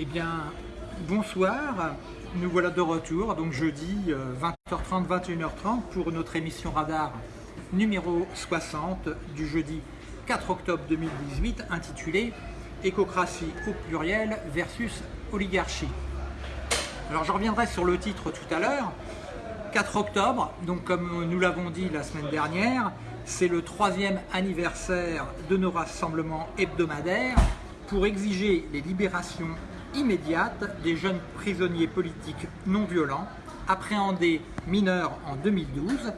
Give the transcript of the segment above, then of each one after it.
Eh bien, bonsoir. Nous voilà de retour, donc jeudi 20h30, 21h30 pour notre émission Radar numéro 60 du jeudi 4 octobre 2018 intitulée Écocratie au pluriel versus oligarchie. Alors je reviendrai sur le titre tout à l'heure. 4 octobre, donc comme nous l'avons dit la semaine dernière, c'est le troisième anniversaire de nos rassemblements hebdomadaires pour exiger les libérations immédiates des jeunes prisonniers politiques non violents appréhendés mineurs en 2012,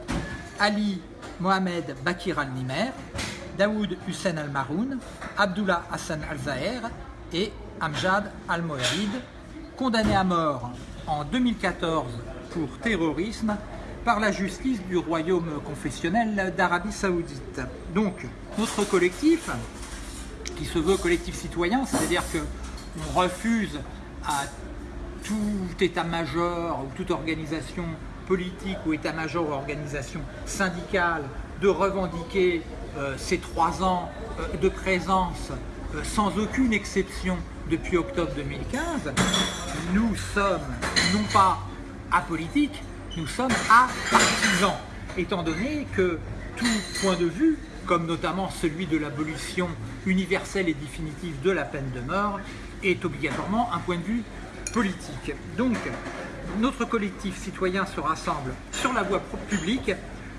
Ali Mohamed Bakir al-Nimer, Daoud Hussein al-Maroun, Abdullah Hassan al-Zahir et Amjad al-Moharid, condamnés à mort en 2014 pour terrorisme par la justice du royaume confessionnel d'Arabie Saoudite. Donc, notre collectif, qui se veut collectif citoyen, c'est-à-dire qu'on refuse à tout état-major ou toute organisation politique ou état-major ou organisation syndicale de revendiquer euh, ces trois ans euh, de présence euh, sans aucune exception depuis octobre 2015, nous sommes non pas apolitiques, nous sommes à partisans, étant donné que tout point de vue, comme notamment celui de l'abolition universelle et définitive de la peine de mort, est obligatoirement un point de vue politique. Donc, notre collectif citoyen se rassemble sur la voie publique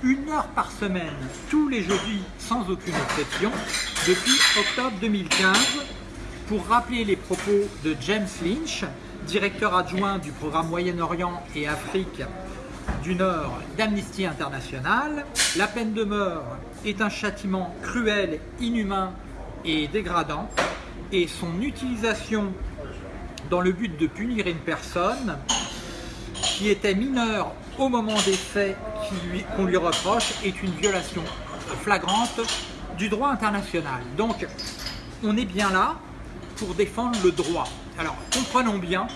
une heure par semaine, tous les jeudis, sans aucune exception, depuis octobre 2015, pour rappeler les propos de James Lynch, directeur adjoint du programme Moyen-Orient et Afrique du Nord d'Amnesty International. La peine de mort est un châtiment cruel, inhumain et dégradant et son utilisation dans le but de punir une personne qui était mineure au moment des faits qu'on lui, reproche est une violation flagrante du droit international. Donc on est bien là pour défendre le droit. Alors comprenons bien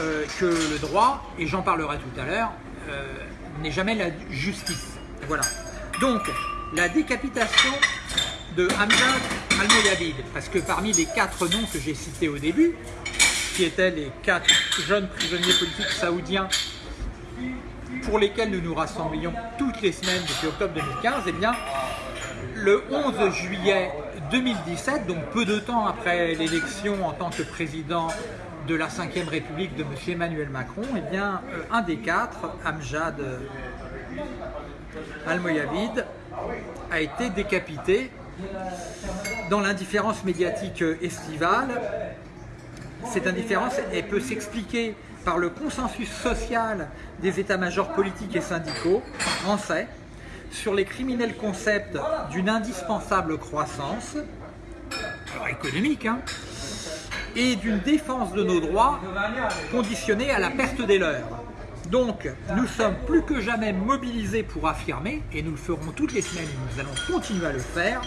euh, que le droit, et j'en parlerai tout à l'heure, euh, n'est jamais la justice. Voilà. Donc, la décapitation de Hamza al-Moyavid, parce que parmi les quatre noms que j'ai cités au début, qui étaient les quatre jeunes prisonniers politiques saoudiens pour lesquels nous nous rassemblions toutes les semaines depuis octobre 2015, eh bien, le 11 juillet 2017, donc peu de temps après l'élection en tant que président de la 5ème République de M. Emmanuel Macron, eh bien, euh, un des quatre, Amjad Al-Moyavid, a été décapité dans l'indifférence médiatique estivale. Cette indifférence peut s'expliquer par le consensus social des états-majors politiques et syndicaux français sur les criminels concepts d'une indispensable croissance, économique, hein, et d'une défense de nos droits conditionnée à la perte des leurs. Donc, nous sommes plus que jamais mobilisés pour affirmer, et nous le ferons toutes les semaines, et nous allons continuer à le faire,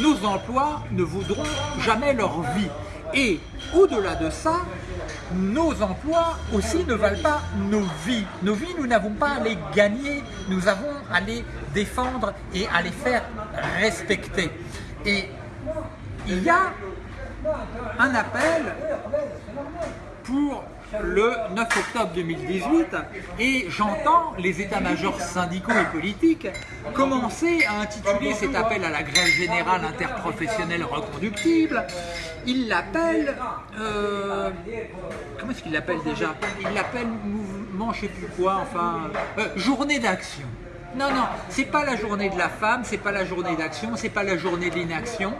nos emplois ne vaudront jamais leur vie. Et au-delà de ça, nos emplois aussi ne valent pas nos vies. Nos vies, nous n'avons pas à les gagner, nous avons à les défendre et à les faire respecter. Et il y a un appel pour le 9 octobre 2018 et j'entends les états-majors syndicaux et politiques commencer à intituler cet appel à la grève générale interprofessionnelle reconductible. Ils l'appellent... Euh, comment est-ce qu'ils l'appellent déjà? Ils l'appellent mouvement, je sais plus quoi, enfin... Euh, journée d'action. Non, non, c'est pas la journée de la femme, c'est pas la journée d'action, c'est pas la journée de l'inaction.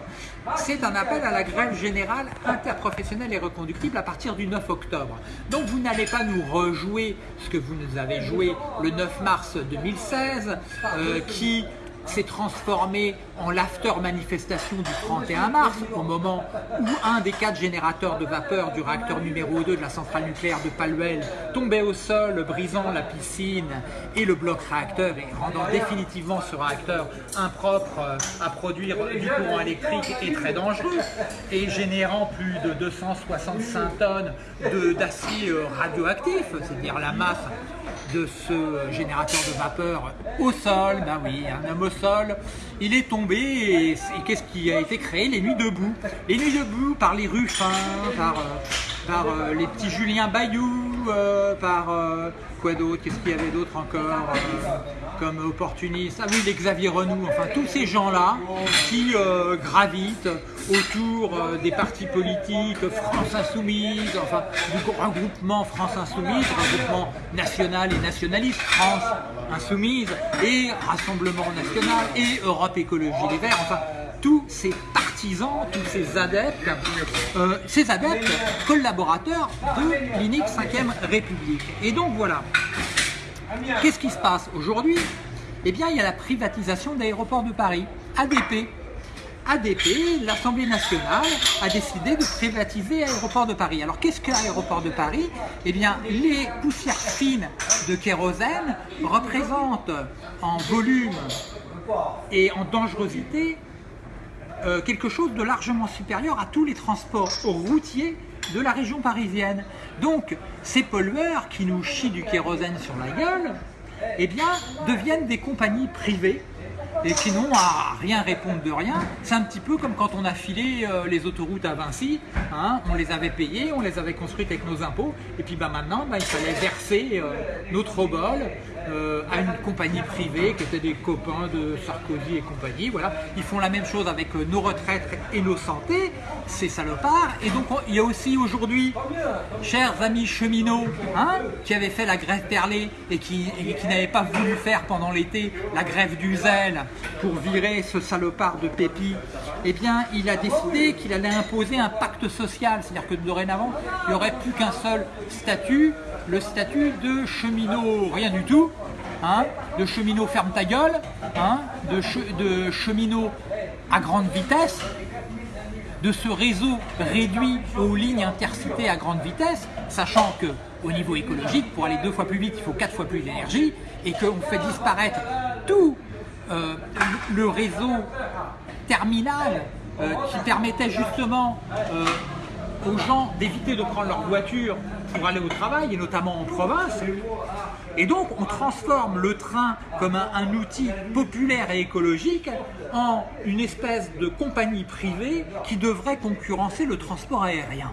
C'est un appel à la grève générale interprofessionnelle et reconductible à partir du 9 octobre. Donc vous n'allez pas nous rejouer ce que vous nous avez joué le 9 mars 2016, euh, qui s'est transformé en l'after manifestation du 31 mars, au moment où un des quatre générateurs de vapeur du réacteur numéro 2 de la centrale nucléaire de Paluel tombait au sol, brisant la piscine et le bloc réacteur et rendant définitivement ce réacteur impropre euh, à produire du courant électrique et très dangereux, et générant plus de 265 tonnes d'acier euh, radioactif, c'est-à-dire la masse de ce générateur de vapeur au sol, ben oui, un homme au sol. Il est tombé et, qu'est-ce qui a été créé? Les Nuits debout. Les Nuits debout par les Ruffins, par, par les petits Julien Bayou, par quoi d'autre Qu'est-ce qu'il y avait d'autre encore comme opportuniste, ah oui, les Xavier Renou, enfin tous ces gens-là qui euh, gravitent autour euh, des partis politiques France Insoumise, enfin du regroupement France Insoumise, regroupement national et nationaliste, France Insoumise et Rassemblement National et Europe Écologie Les Verts, enfin tous ces tous ces adeptes, euh, ces adeptes collaborateurs de l'INIC 5ème République. Et donc voilà, Qu'est-ce qui se passe aujourd'hui? Eh bien, il y a la privatisation d'aéroports de Paris, ADP. ADP, l'Assemblée nationale, a décidé de privatiser l'aéroport de Paris. Alors, qu'est-ce que l'aéroport de Paris? Eh bien, les poussières fines de kérosène représentent en volume et en dangerosité euh, quelque chose de largement supérieur à tous les transports routiers de la région parisienne. Donc, ces pollueurs qui nous chient du kérosène sur la gueule, eh bien, deviennent des compagnies privées et qui n'ont à rien répondre de rien. C'est un petit peu comme quand on a filé euh, les autoroutes à Vinci, hein. on les avait payées, on les avait construites avec nos impôts, et puis bah, maintenant bah, il fallait verser euh, notre euh, à une compagnie privée qui était des copains de Sarkozy et compagnie. Voilà. Ils font la même chose avec euh, nos retraites et nos santé, ces salopards. Et donc il y a aussi aujourd'hui, chers amis cheminots, hein, qui avaient fait la grève perlée et qui, qui n'avaient pas voulu faire pendant l'été la grève du zèle pour virer ce salopard de Pépi, eh bien il a décidé qu'il allait imposer un pacte social. C'est-à-dire que dorénavant, il n'y aurait plus qu'un seul statut, le statut de cheminot, rien du tout, hein, de cheminot ferme ta gueule, hein, de, cheminot à grande vitesse, de ce réseau réduit aux lignes intercités à grande vitesse, sachant que au niveau écologique, pour aller deux fois plus vite, il faut quatre fois plus d'énergie, et qu'on fait disparaître tout euh, le réseau terminal euh, qui permettait justement euh, aux gens d'éviter de prendre leur voiture pour aller au travail, et notamment en province. Et donc, on transforme le train comme un, outil populaire et écologique en une espèce de compagnie privée qui devrait concurrencer le transport aérien.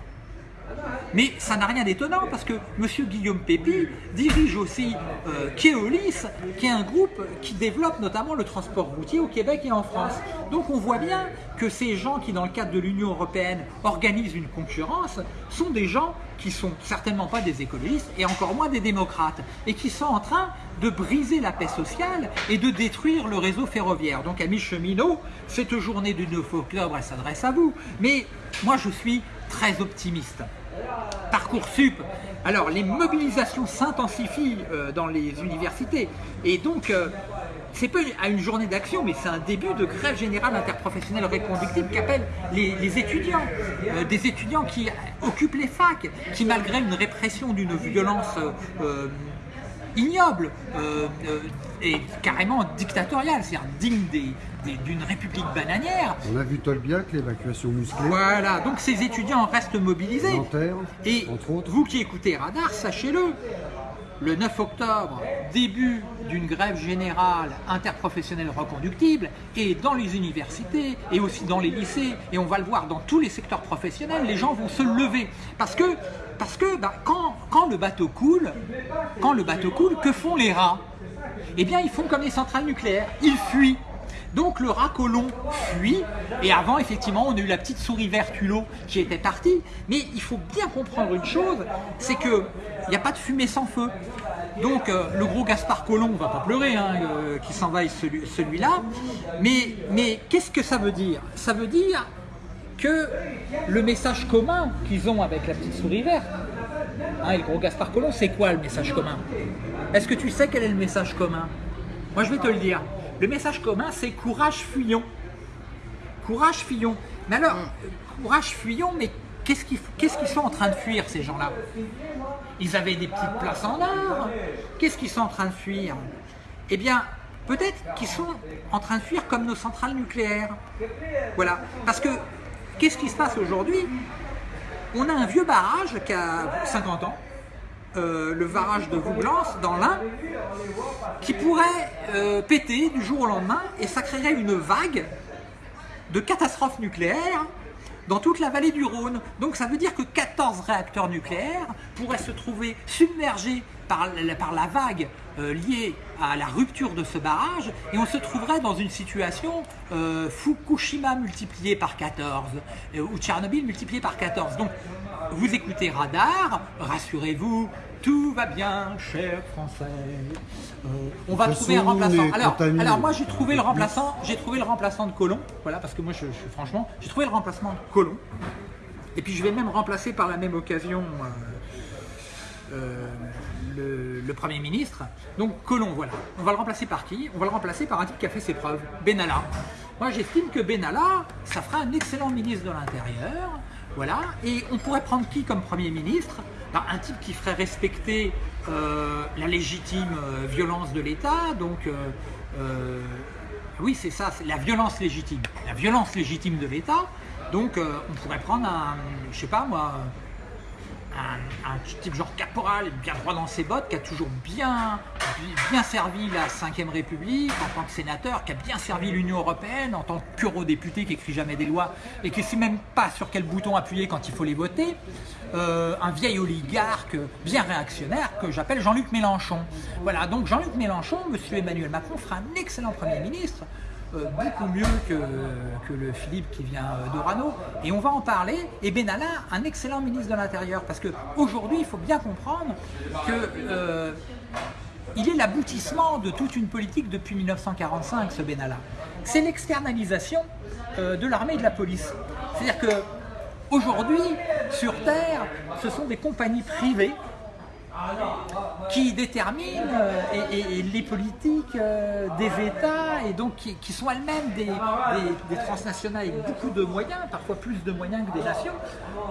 Mais ça n'a rien d'étonnant parce que M. Guillaume Pépi dirige aussi euh, Keolis, qui est un groupe qui développe notamment le transport routier au Québec et en France. Donc on voit bien que ces gens qui, dans le cadre de l'Union Européenne, organisent une concurrence, sont des gens qui sont certainement pas des écologistes et encore moins des démocrates, et qui sont en train de briser la paix sociale et de détruire le réseau ferroviaire. Donc amis cheminots, cette journée du 9 octobre, elle s'adresse à vous, mais moi je suis très optimiste. Parcoursup, alors les mobilisations s'intensifient euh, dans les universités et donc euh, c'est pas à une journée d'action, mais c'est un début de grève générale interprofessionnelle reconductible qu'appellent les, étudiants. Euh, des étudiants qui occupent les facs, qui malgré une répression d'une violence ignoble et carrément dictatoriale, c'est-à-dire digne d'une république bananière. On a vu Tolbiac, l'évacuation musclée. Voilà, donc ces étudiants restent mobilisés. et vous qui écoutez Radar, sachez-le, le 9 octobre, début d'une grève générale interprofessionnelle reconductible, et dans les universités, et aussi dans les lycées, et on va le voir dans tous les secteurs professionnels, les gens vont se lever. Parce que, parce que bah, quand, quand le bateau coule, quand le bateau coule, que font les rats? Eh bien ils font comme les centrales nucléaires, ils fuient. Donc le rat colon fuit, et avant effectivement on a eu la petite souris verte hulot qui était partie, mais il faut bien comprendre une chose, c'est que il n'y a pas de fumée sans feu. Donc euh, le gros Gaspard Colomb, on va pas pleurer hein, euh, qui s'envahit celui-là, mais, qu'est-ce que ça veut dire? Ça veut dire que le message commun qu'ils ont avec la petite souris verte, hein, et le gros Gaspard Colomb, c'est quoi le message commun? Est-ce que tu sais quel est le message commun? Moi, je vais te le dire. Le message commun, c'est courage fuyons. Courage fuyons. Mais alors, mm. courage fuyons, mais qu'est-ce qu'ils sont en train de fuir, ces gens-là? Ils avaient des petites places en or. Qu'est-ce qu'ils sont en train de fuir? Eh bien, peut-être qu'ils sont en train de fuir comme nos centrales nucléaires. Voilà. Parce que, qu'est-ce qui se passe aujourd'hui? On a un vieux barrage qui a 50 ans, euh, le barrage de Vouglance dans l'Ain qui pourrait euh, péter du jour au lendemain et ça créerait une vague de catastrophes nucléaires dans toute la vallée du Rhône. Donc ça veut dire que 14 réacteurs nucléaires pourraient se trouver submergés par, la- vague euh, liée à la rupture de ce barrage et on se trouverait dans une situation Fukushima multiplié par 14 euh, ou Tchernobyl multiplié par 14. Donc vous écoutez Radar, rassurez-vous, tout va bien, chers Français. Euh, on va trouver un remplaçant. Alors, alors moi j'ai trouvé le remplaçant, j'ai trouvé le remplaçant de Colomb, voilà parce que moi je, je- franchement j'ai trouvé le remplacement de Colomb. Et puis je vais même remplacer par la même occasion euh, euh, le, le Premier ministre. Donc Colomb, voilà. On va le remplacer par qui? On va le remplacer par un type qui a fait ses preuves, Benalla. Moi j'estime que Benalla, ça fera un excellent ministre de l'Intérieur. Voilà. Et on pourrait prendre qui comme Premier ministre? Ben, Un type qui ferait respecter euh, la légitime euh, violence de l'État. Donc euh, oui, c'est ça, c'est la violence légitime. La violence légitime de l'État. Donc, on pourrait prendre un, je sais pas moi, un, type genre caporal, bien droit dans ses bottes, qui a toujours bien, bien servi la 5ème République en tant que sénateur, qui a bien servi l'Union Européenne en tant que pur député qui écrit jamais des lois et qui ne sait même pas sur quel bouton appuyer quand il faut les voter. Euh, un vieil oligarque bien réactionnaire que j'appelle Jean-Luc Mélenchon. Voilà, donc Jean-Luc Mélenchon, monsieur Emmanuel Macron, fera un excellent Premier ministre. Euh, beaucoup mieux que, le Philippe qui vient euh, d'Orano. Et on va en parler. Et Benalla, un excellent ministre de l'Intérieur. Parce qu'aujourd'hui, il faut bien comprendre que euh, il est l'aboutissement de toute une politique depuis 1945, ce Benalla. C'est l'externalisation de l'armée et de la police. C'est-à-dire que aujourd'hui, sur Terre, ce sont des compagnies privées qui déterminent euh, les politiques euh, des États et donc qui, sont elles-mêmes des, transnationales avec beaucoup de moyens, parfois plus de moyens que des nations,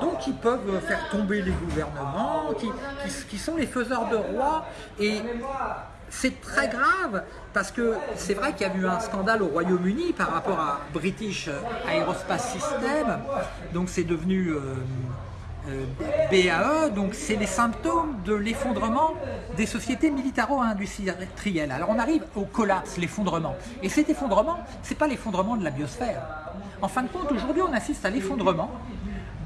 donc qui peuvent faire tomber les gouvernements, qui, sont les faiseurs de rois et c'est très grave parce que c'est vrai qu'il y a eu un scandale au Royaume-Uni par rapport à British Aerospace System, donc c'est devenu euh, BAE, donc c'est les symptômes de l'effondrement des sociétés militaro-industrielles. Alors on arrive au collapse, l'effondrement. Et cet effondrement, c'est pas l'effondrement de la biosphère. En fin de compte, aujourd'hui, on assiste à l'effondrement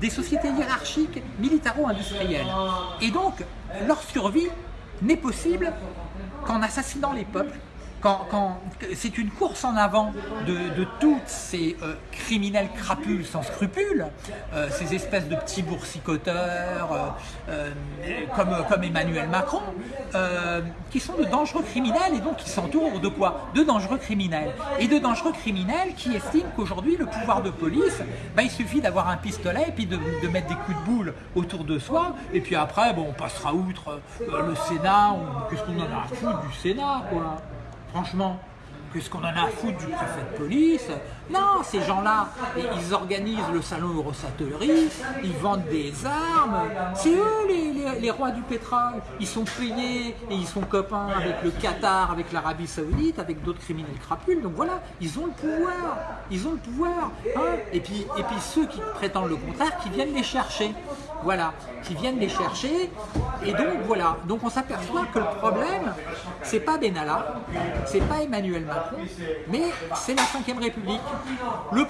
des sociétés hiérarchiques militaro-industrielles. Et donc, leur survie n'est possible qu'en assassinant les peuples, quand, c'est une course en avant de, de toutes ces euh, criminels crapules sans scrupules, euh, ces espèces de petits boursicoteurs euh, comme, Emmanuel Macron, qui sont de dangereux criminels et donc qui s'entourent de quoi? De dangereux criminels. Et de dangereux criminels qui estiment qu'aujourd'hui le pouvoir de police, ben, il suffit d'avoir un pistolet et puis de, mettre des coups de boule autour de soi. Et puis après bon, on passera outre le Sénat, ou qu'est-ce qu'on en a à foutre du Sénat quoi Franchement, qu'est-ce qu'on en a à foutre du préfet de police Non, ces gens-là, ils organisent le salon Eurosatory, ils vendent des armes. C'est eux les, les- les rois du pétrole. Ils sont payés et ils sont copains avec le Qatar, avec l'Arabie Saoudite, avec d'autres criminels crapules. Donc voilà, ils ont le pouvoir. Ils ont le pouvoir. hein. et, puis, et puis ceux qui prétendent le contraire, qui viennent les chercher. Voilà, qui viennent les chercher. Et donc voilà, donc on s'aperçoit que le problème, c'est pas Benalla, c'est pas Emmanuel Macron, mais c'est la Ve République. Le,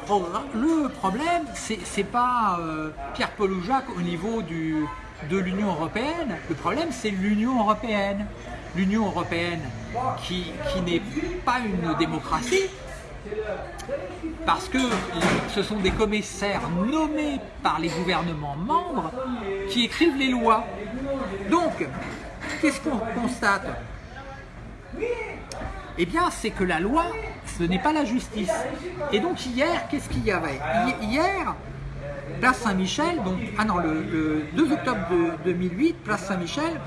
le problème, c'est pas euh, Pierre-Paul ou Jacques au niveau du, de l'Union Européenne, le problème c'est l'Union Européenne. L'Union Européenne qui, qui n'est pas une démocratie, parce que ce sont des commissaires nommés par les gouvernements membres qui écrivent les lois. Donc, qu'est-ce qu'on constate? Eh bien, c'est que la loi, ce n'est pas la justice. Et donc hier, qu'est-ce qu'il y avait Hi- Hier, place Saint-Michel, donc ah non, le, le 2 octobre de 2008, place Saint-Michel,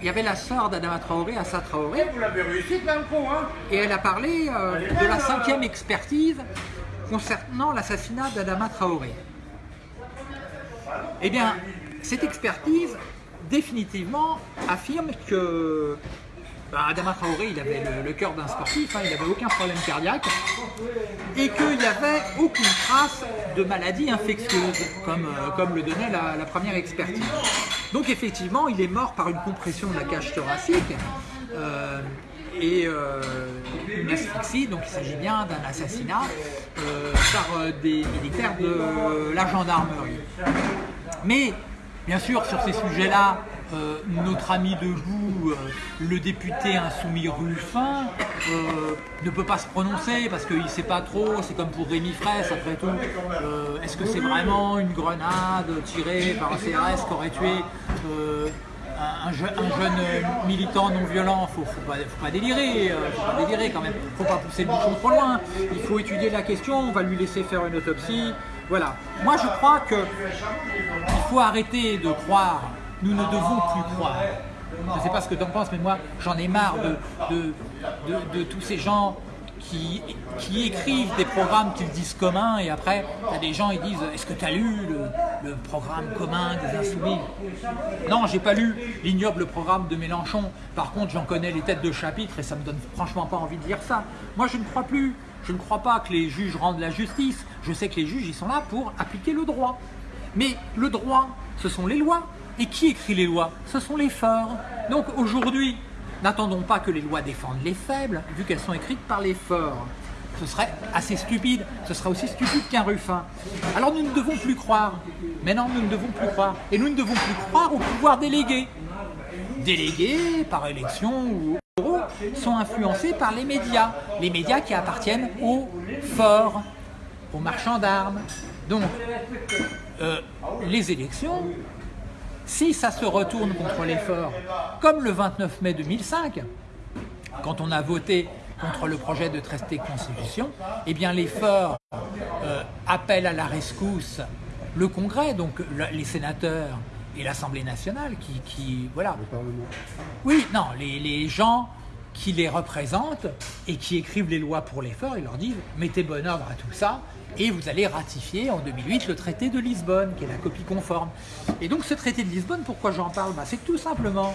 il y avait la sœur d'Adama Traoré, Assa Traoré, Vous l'avez réussi, l'info, hein et elle a parlé euh, de la cinquième expertise concernant l'assassinat d'Adama Traoré. Eh bien, cette expertise, définitivement, affirme que bah, Adama Traoré, il avait le, cœur d'un sportif, hein, il n'avait aucun problème cardiaque, et qu'il n'y avait aucune trace de maladie infectieuse, comme, euh, le donnait la, première expertise. Donc effectivement, il est mort par une compression de la cage thoracique. Euh, et euh, une asphyxie, donc il s'agit bien d'un assassinat par des militaires de la gendarmerie. Mais bien sûr, sur ces sujets-là, euh, notre ami de euh, le député insoumis Ruffin, euh, ne peut pas se prononcer parce qu'il ne sait pas trop, c'est comme pour Rémi Fraisse après tout. Est-ce que c'est vraiment une grenade tirée par un CRS qui aurait tué un, jeune militant non violent, faut pas, faut pas délirer, faut pas quand même, faut pas pousser le bouchon trop loin. Il faut étudier la question, on va lui laisser faire une autopsie. Voilà. Moi, je crois que il faut arrêter de croire nous ne devons plus croire. Je ne sais pas ce que tu en penses, mais moi j'en ai marre de, de, tous ces gens qui, qui écrivent des programmes qu'ils disent communs et après il y a des gens qui disent est-ce que tu as lu le, programme commun des Insoumis? Non, j'ai pas lu l'ignoble programme de Mélenchon. Par contre, j'en connais les têtes de chapitre et ça me donne franchement pas envie de dire ça. Moi, je ne crois plus. Je ne crois pas que les juges rendent la justice. Je sais que les juges, ils sont là pour appliquer le droit. Mais le droit, ce sont les lois. Et qui écrit les lois? Ce sont les forts. Donc aujourd'hui, n'attendons pas que les lois défendent les faibles, vu qu'elles sont écrites par les forts. Ce serait assez stupide, ce serait aussi stupide qu'un Ruffin. Alors nous ne devons plus croire. Maintenant, nous ne devons plus croire. Et nous ne devons plus croire au pouvoir délégué. Délégués, par élection ou euros, sont influencés par les médias. Les médias qui appartiennent aux forts, aux marchands d'armes. Donc, euh, les élections, si ça se retourne contre l'effort, comme le 29 mai 2005, quand on a voté contre le projet de traité de constitution, eh bien l'effort euh, appelle à la rescousse le Congrès, donc les sénateurs et l'Assemblée nationale qui, qui, voilà. Oui, non, les, les, gens qui les représentent et qui écrivent les lois pour l'effort, ils leur disent mettez bon ordre à tout ça et vous allez ratifier en 2008 le traité de Lisbonne, qui est la copie conforme. Et donc ce traité de Lisbonne, pourquoi j'en parle? Bah, C'est tout simplement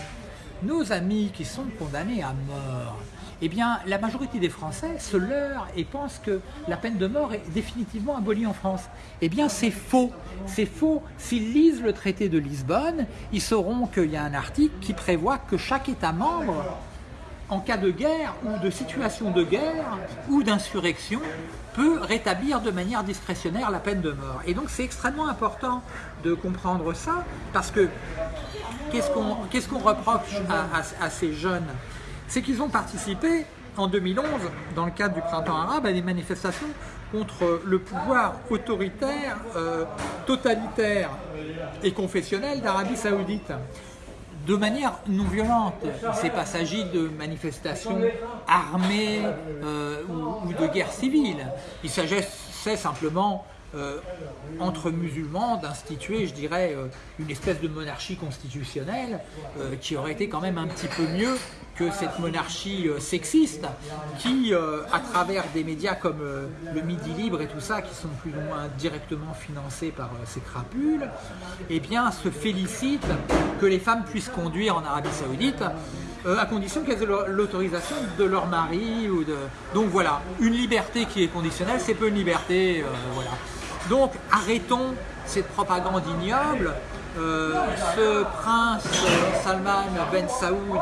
nos amis qui sont condamnés à mort. Eh bien, la majorité des Français se leurrent et pensent que la peine de mort est définitivement abolie en France. Eh bien, c'est faux. C'est faux. S'ils lisent le traité de Lisbonne, ils sauront qu'il y a un article qui prévoit que chaque État membre en cas de guerre ou de situation de guerre ou d'insurrection, peut rétablir de manière discrétionnaire la peine de mort. Et donc c'est extrêmement important de comprendre ça, parce que qu'est-ce qu'on reproche à, ces jeunes? C'est qu'ils ont participé en 2011, dans le cadre du printemps arabe, à des manifestations contre le pouvoir autoritaire, euh, totalitaire et confessionnel d'Arabie Saoudite de manière non violente. Il pas s'agit de manifestations armées euh, ou, de guerre civile. Il s'agissait simplement euh, entre musulmans d'instituer, je dirais, euh, une espèce de monarchie constitutionnelle qui aurait été quand même un petit peu mieux que cette monarchie euh, sexiste qui, euh, à travers des médias comme euh, le Midi Libre et tout ça, qui sont plus ou moins directement financés par ces crapules, eh bien, se félicite que les femmes puissent conduire en Arabie Saoudite à condition qu'elles aient l'autorisation de leur mari. Donc voilà, une liberté qui est conditionnelle, c'est peu une liberté. Donc arrêtons cette propagande ignoble. ce prince Salman Ben Saoud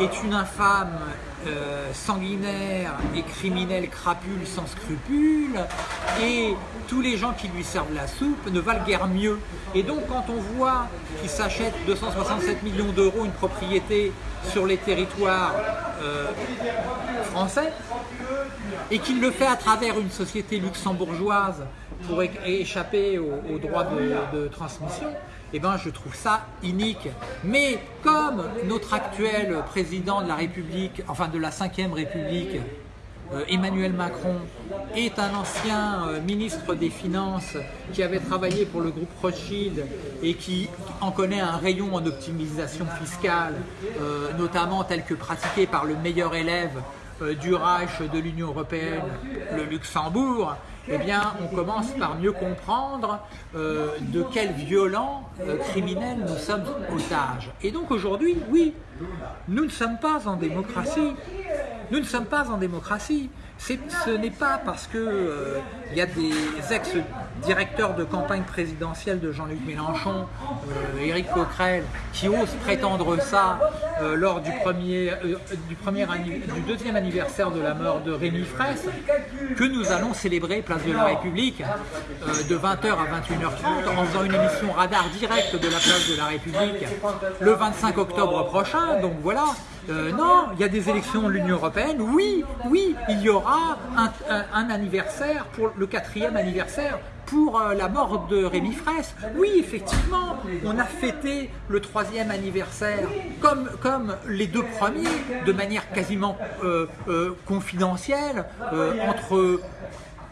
est une infâme euh, sanguinaire et criminelle crapule sans scrupules et tous les gens qui lui servent la soupe ne valent guère mieux. Et donc quand on voit qu'il s'achète 267 millions d'euros une propriété sur les territoires euh, français et qu'il le fait à travers une société luxembourgeoise pour échapper aux, droits de transmission, eh ben, je trouve ça inique. Mais comme notre actuel président de la République, enfin de la 5ème République, euh, Emmanuel Macron, est un ancien euh, ministre des Finances qui avait travaillé pour le groupe Rothschild et qui en connaît un rayon en optimisation fiscale, euh, notamment tel que pratiqué par le meilleur élève du Reich de l'Union Européenne, le Luxembourg, eh bien, on commence par mieux comprendre euh, de quel violent euh, criminel nous sommes otages. Et donc aujourd'hui, oui, nous ne sommes pas en démocratie. Nous ne sommes pas en démocratie. Ce n'est pas parce qu'il euh, y a des ex-directeurs de campagne présidentielle de Jean-Luc Mélenchon, euh, Éric Coquerel, qui osent prétendre ça euh, lors du, premier, du, deuxième anniversaire de la mort de Rémi Fraisse, que nous allons célébrer Place de la République de 20h à 21h30 en faisant une émission radar directe de la Place de la République le 25 octobre prochain. Donc voilà, euh, non, il y a des élections de l'Union Européenne. Oui, oui, il y aura un, anniversaire, pour le quatrième anniversaire pour euh, la mort de Rémi Fraisse. Oui, effectivement, on a fêté le troisième anniversaire comme, les deux premiers, de manière quasiment euh, confidentielle, entre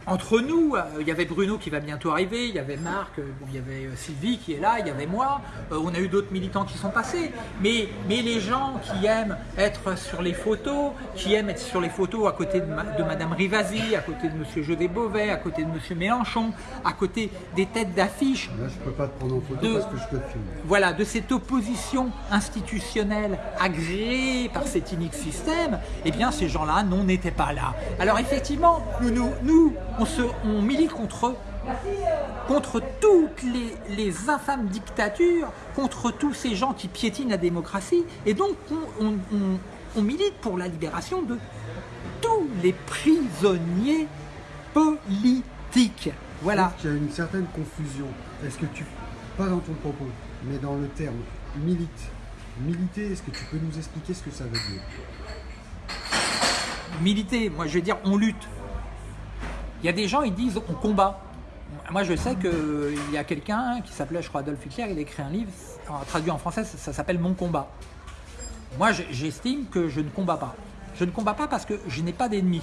entre nous, euh, il y avait Bruno qui va bientôt arriver, il y avait Marc, euh, il y avait euh, Sylvie qui est là, il y avait moi, on a eu d'autres militants qui sont passés. Mais, mais les gens qui aiment être sur les photos, qui aiment être sur les photos à côté de, Madame Rivasi, à côté de Monsieur José Beauvais, à côté de Monsieur Mélenchon, à côté des têtes d'affiche. Là, je peux pas te prendre en photo parce que je te filme. Voilà, de cette opposition institutionnelle agréée par cet unique système, eh bien ces gens-là, non, n'étaient pas là. Alors effectivement, nous, nous, nous on, milite contre, contre toutes les, infâmes dictatures, contre tous ces gens qui piétinent la démocratie, et donc on, milite pour la libération de tous les prisonniers politiques. Voilà. Il y a une certaine confusion. Est-ce que tu, pas dans ton propos, mais dans le terme milite, militer, est-ce que tu peux nous expliquer ce que ça veut dire? Militer, moi je veux dire on lutte. Il y a des gens, ils disent on combat. Moi, je sais qu'il y a quelqu'un qui s'appelait, je crois, Adolf Hitler, il a écrit un livre, traduit en français, ça, s'appelle Mon combat. Moi, j'estime que je ne combats pas. Je ne combats pas parce que je n'ai pas d'ennemis.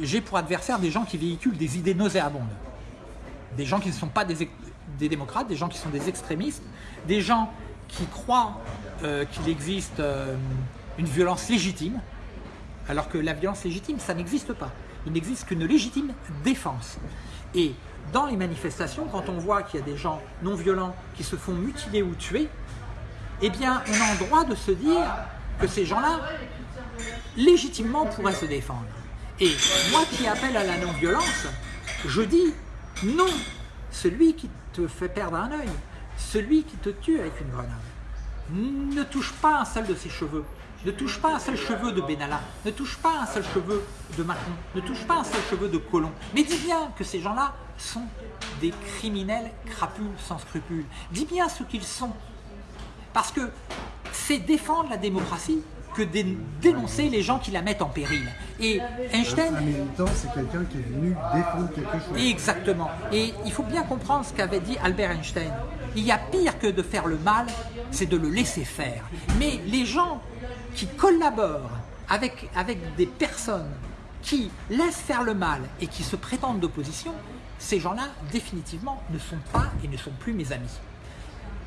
J'ai pour adversaire des gens qui véhiculent des idées nauséabondes. Des gens qui ne sont pas des, démocrates, des gens qui sont des extrémistes, des gens qui croient euh, qu'il existe euh, une violence légitime, alors que la violence légitime, ça n'existe pas il n'existe qu'une légitime défense. Et dans les manifestations, quand on voit qu'il y a des gens non violents qui se font mutiler ou tuer, eh bien, on a le droit de se dire que ces gens-là, légitimement, pourraient se défendre. Et moi qui appelle à la non-violence, je dis non, celui qui te fait perdre un œil, celui qui te tue avec une grenade, ne touche pas un seul de ses cheveux, ne touche pas un seul cheveu de Benalla, ne touche pas un seul cheveu de Macron, ne touche pas un seul cheveu de Colomb. Mais dis bien que ces gens-là sont des criminels crapules sans scrupules. Dis bien ce qu'ils sont. Parce que c'est défendre la démocratie que de dénoncer les gens qui la mettent en péril. Et Einstein... Un militant, c'est quelqu'un qui est venu défendre quelque chose. Exactement. Et il faut bien comprendre ce qu'avait dit Albert Einstein. Il y a pire que de faire le mal, c'est de le laisser faire. Mais les gens qui collaborent avec, avec des personnes qui laissent faire le mal et qui se prétendent d'opposition, ces gens-là, définitivement, ne sont pas et ne sont plus mes amis.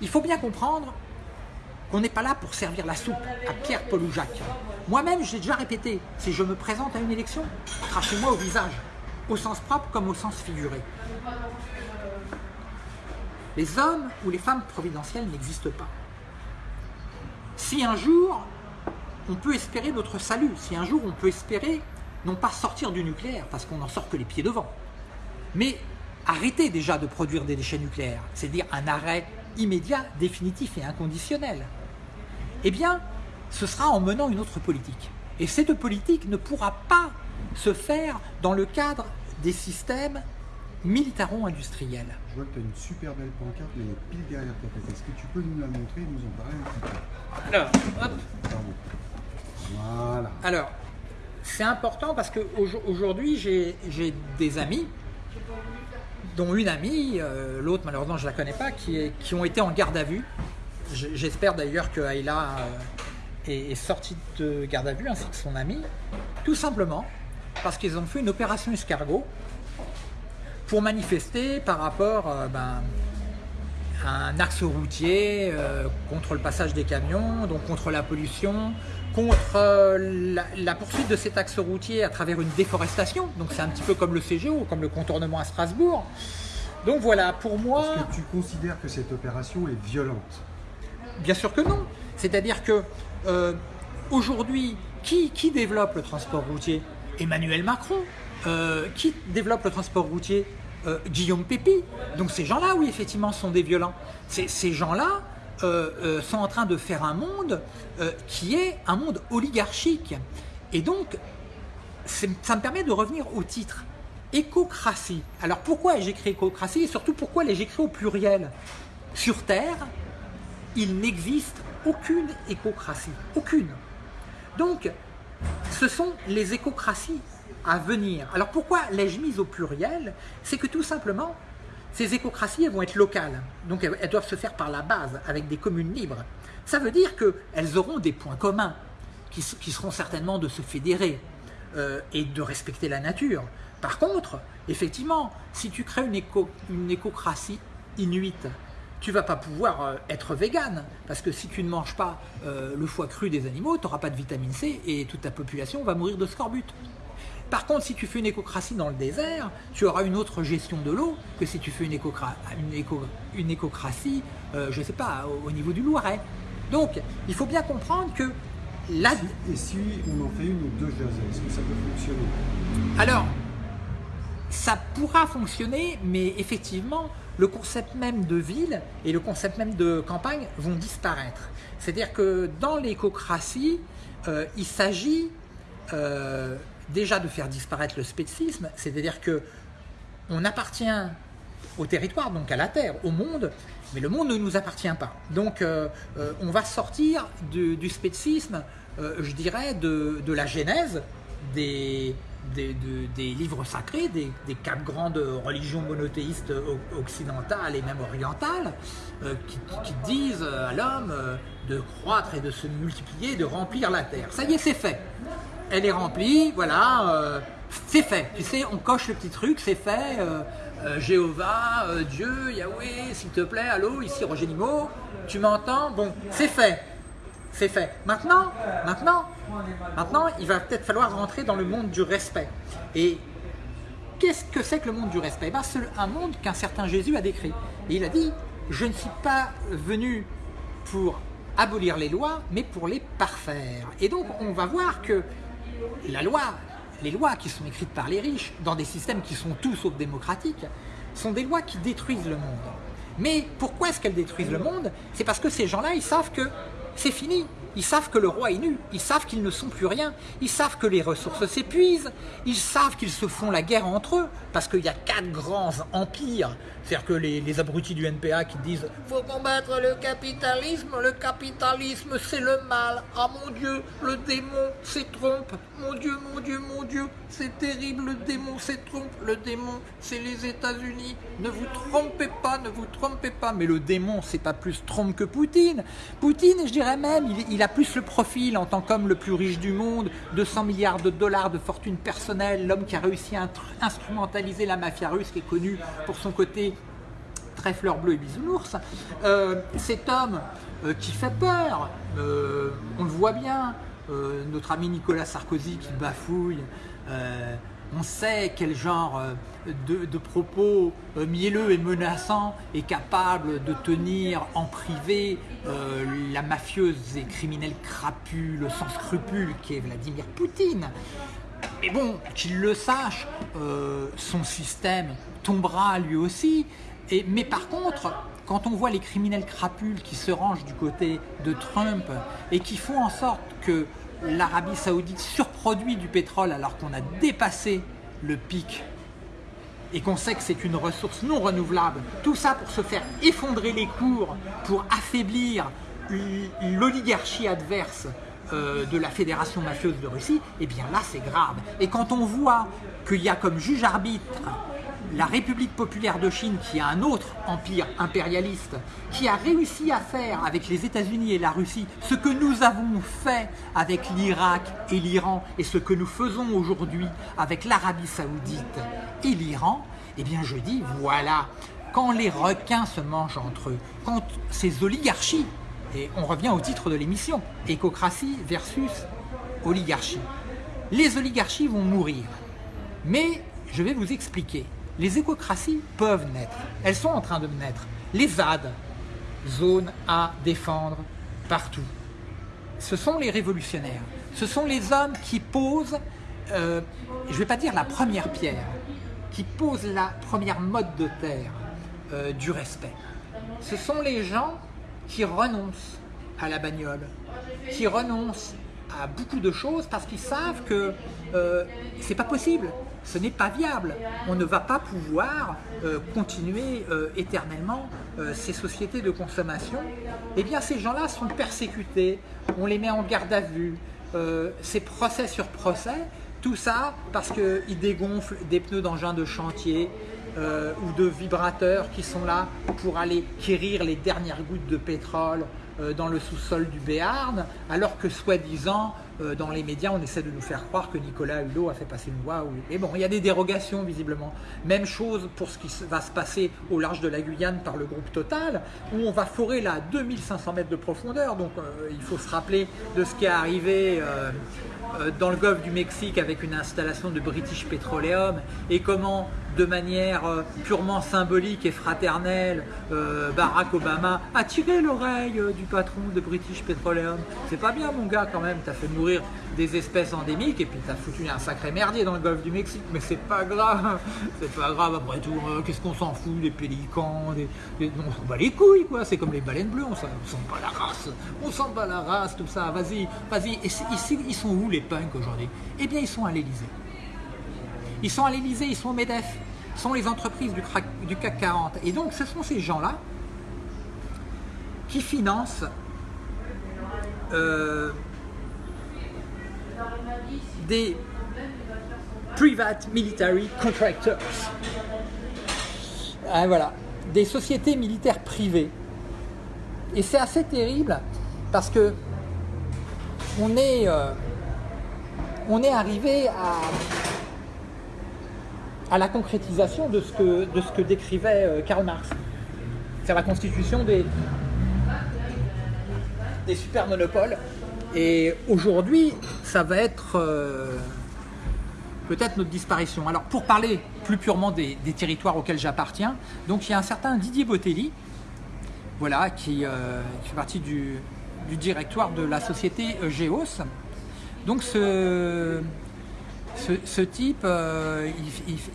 Il faut bien comprendre qu'on n'est pas là pour servir la soupe à Pierre, Paul ou Jacques. Moi-même, j'ai déjà répété, si je me présente à une élection, crachez-moi au visage, au sens propre comme au sens figuré. Les hommes ou les femmes providentielles n'existent pas. Si un jour, on peut espérer notre salut, si un jour on peut espérer non pas sortir du nucléaire, parce qu'on n'en sort que les pieds devant, mais arrêter déjà de produire des déchets nucléaires, c'est-à-dire un arrêt immédiat, définitif et inconditionnel, eh bien, ce sera en menant une autre politique. Et cette politique ne pourra pas se faire dans le cadre des systèmes militaro-industriels. Je vois que tu as une super belle pancarte, mais elle est pile derrière ta tête. Est-ce que tu peux nous la montrer et nous en parler un petit peu? Alors, hop Alors, c'est important parce qu'aujourd'hui, j'ai des amis, dont une amie, euh, l'autre malheureusement je ne la connais pas, qui, ont été en garde à vue. J'espère d'ailleurs que Ayla euh, est, sortie de garde à vue, ainsi que son ami, tout simplement parce qu'ils ont fait une opération escargot pour manifester par rapport euh, ben, un axe routier contre le passage des camions, donc contre la pollution, contre euh, la, poursuite de cet axe routier à travers une déforestation. Donc c'est un petit peu comme le CGO, comme le contournement à Strasbourg. Donc voilà, pour moi... Est-ce que tu considères que cette opération est violente? Bien sûr que non. C'est-à-dire que euh, aujourd'hui, qui, qui, développe le transport routier? Emmanuel Macron. qui développe le transport routier? Euh, Guillaume Pépi. Donc ces gens-là, oui, effectivement, sont des violents. Ces gens-là euh, euh, sont en train de faire un monde qui est un monde oligarchique. Et donc, ça me permet de revenir au titre. Écocratie. Alors pourquoi j'écris écocratie et surtout pourquoi les j'écris au pluriel? Sur Terre, il n'existe aucune écocratie. Aucune. Donc, ce sont les écocraties à venir. Alors pourquoi l'ai-je mise au pluriel? C'est que tout simplement, ces écocraties elles vont être locales. Donc elles, doivent se faire par la base, avec des communes libres. Ça veut dire qu'elles auront des points communs, qui, seront certainement de se fédérer euh, et de respecter la nature. Par contre, effectivement, si tu crées une, éco, une écocratie inuite, tu vas pas pouvoir euh, être vegan, parce que si tu ne manges pas euh, le foie cru des animaux, tu n'auras pas de vitamine C et toute ta population va mourir de scorbut. Par contre, si tu fais une écocratie dans le désert, tu auras une autre gestion de l'eau que si tu fais une, une, écocratie, euh, je ne sais pas, au, niveau du Loiret. Donc, il faut bien comprendre que là... Et si on en fait une ou deux Jersey, est-ce que ça peut fonctionner? Alors, ça pourra fonctionner, mais effectivement, le concept même de ville et le concept même de campagne vont disparaître. C'est-à-dire que dans l'écocratie, euh, il s'agit euh, déjà de faire disparaître le spécisme, c'est-à-dire que on appartient au territoire, donc à la Terre, au monde, mais le monde ne nous appartient pas. Donc euh, euh, on va sortir du, spécisme, euh, je dirais, de, la genèse des, des, livres sacrés, des, quatre grandes religions monothéistes occidentales et même orientales, qui, qui, disent à l'homme de croître et de se multiplier, de remplir la terre. Ça y est, c'est fait elle est remplie, voilà, euh, c'est fait. Tu sais, on coche le petit truc, c'est fait. Euh, euh, Jéhovah, Dieu, Yahweh, s'il te plaît, allô, ici Roger Nimo, tu m'entends? Bon, c'est fait. C'est fait. Maintenant, maintenant, maintenant, il va peut-être falloir rentrer dans le monde du respect. Et qu'est-ce que c'est que le monde du respect? Ben, C'est un monde qu'un certain Jésus a décrit. Et il a dit, je ne suis pas venu pour abolir les lois, mais pour les parfaire. Et donc, on va voir que la loi, les lois qui sont écrites par les riches, dans des systèmes qui sont tout sauf démocratiques, sont des lois qui détruisent le monde. Mais pourquoi est-ce qu'elles détruisent le monde? C'est parce que ces gens-là, ils savent que c'est fini. Ils savent que le roi est nu, ils savent qu'ils ne sont plus rien, ils savent que les ressources s'épuisent, ils savent qu'ils se font la guerre entre eux, parce qu'il y a quatre grands empires, c'est-à-dire que les, abrutis du NPA qui disent « faut combattre le capitalisme, le capitalisme c'est le mal, ah mon Dieu, le démon c'est trompe, mon Dieu, mon Dieu, mon Dieu, c'est terrible, le démon c'est trompe, le démon c'est les États-Unis, ne vous trompez pas, ne vous trompez pas, mais le démon c'est pas plus trompe que Poutine, Poutine, je dirais même, il, il a plus le profil en tant qu'homme le plus riche du monde, 200 milliards de dollars de fortune personnelle, l'homme qui a réussi à instrumentaliser la mafia russe qui est connue pour son côté très fleur bleue et bisounours. Euh, cet homme euh, qui fait peur, euh, on le voit bien, notre ami Nicolas Sarkozy qui bafouille, on sait quel genre de, propos mielleux et menaçants est capable de tenir en privé la mafieuse et criminelle crapule, sans scrupule qui est Vladimir Poutine. Mais bon, qu'il le sache, son système tombera lui aussi. Mais par contre, quand on voit les criminels crapules qui se rangent du côté de Trump et qui font en sorte que l'Arabie Saoudite surproduit du pétrole alors qu'on a dépassé le pic et qu'on sait que c'est une ressource non renouvelable, tout ça pour se faire effondrer les cours, pour affaiblir l'oligarchie adverse euh, de la fédération mafieuse de Russie, et eh bien là c'est grave. Et quand on voit qu'il y a comme juge arbitre la République populaire de Chine, qui a un autre empire impérialiste, qui a réussi à faire avec les États-Unis et la Russie ce que nous avons fait avec l'Irak et l'Iran, et ce que nous faisons aujourd'hui avec l'Arabie Saoudite et l'Iran, eh bien je dis, voilà, quand les requins se mangent entre eux, quand ces oligarchies, et on revient au titre de l'émission, écocratie versus oligarchie. Les oligarchies vont mourir, mais je vais vous expliquer. Les écocraties peuvent naître, elles sont en train de naître. Les ZAD, zones à défendre partout. Ce sont les révolutionnaires, ce sont les hommes qui posent, euh, je ne vais pas dire la première pierre, qui posent la première mode de terre euh, du respect. Ce sont les gens qui renoncent à la bagnole, qui renoncent à beaucoup de choses parce qu'ils savent que euh, c'est pas possible, ce n'est pas viable. On ne va pas pouvoir euh, continuer euh, éternellement ces sociétés de consommation. Eh bien, ces gens-là sont persécutés, on les met en garde à vue, c'est procès sur procès, tout ça parce qu'ils dégonflent des pneus d'engins de chantier, ou de vibrateurs qui sont là pour aller quérir les dernières gouttes de pétrole dans le sous-sol du Béarn, alors que soi-disant, euh, dans les médias, on essaie de nous faire croire que Nicolas Hulot a fait passer une loi. Et bon, il y a des dérogations visiblement. Même chose pour ce qui va se passer au large de la Guyane par le groupe Total, où on va forer là 2500 mètres de profondeur. Donc euh, il faut se rappeler de ce qui est arrivé dans le golfe du Mexique avec une installation de British Petroleum et comment de manière euh, purement symbolique et fraternelle, euh, Barack Obama a tiré l'oreille euh, du patron de British Petroleum. C'est pas bien mon gars quand même, t'as fait mourir des espèces endémiques et puis t'as foutu un sacré merdier dans le golfe du Mexique, mais c'est pas grave, c'est pas grave. Après tout, qu'est-ce qu'on s'en fout, des pélicans, des, on s'en bat les couilles quoi, c'est comme les baleines bleues, on s'en bat la race, on s'en bat la race, tout ça, vas-y, vas-y, et ici ils sont où les punks aujourd'hui? Eh bien ils sont à l'Elysée. Ils sont à l'Elysée, ils sont au MEDEF, sont les entreprises du, du CAC 40. Et donc ce sont ces gens-là qui financent euh, des private military contractors. Ah, voilà, des sociétés militaires privées. Et c'est assez terrible parce que on est, euh, arrivé à la concrétisation de ce que, de ce que décrivait euh, Karl Marx. C'est la constitution des super monopoles. Et aujourd'hui, ça va être euh, peut-être notre disparition. Alors pour parler plus purement des, territoires auxquels j'appartiens, donc il y a un certain Didier Botelli, voilà, qui, euh, fait partie du, directoire de la société Geos. Donc ce, type, euh,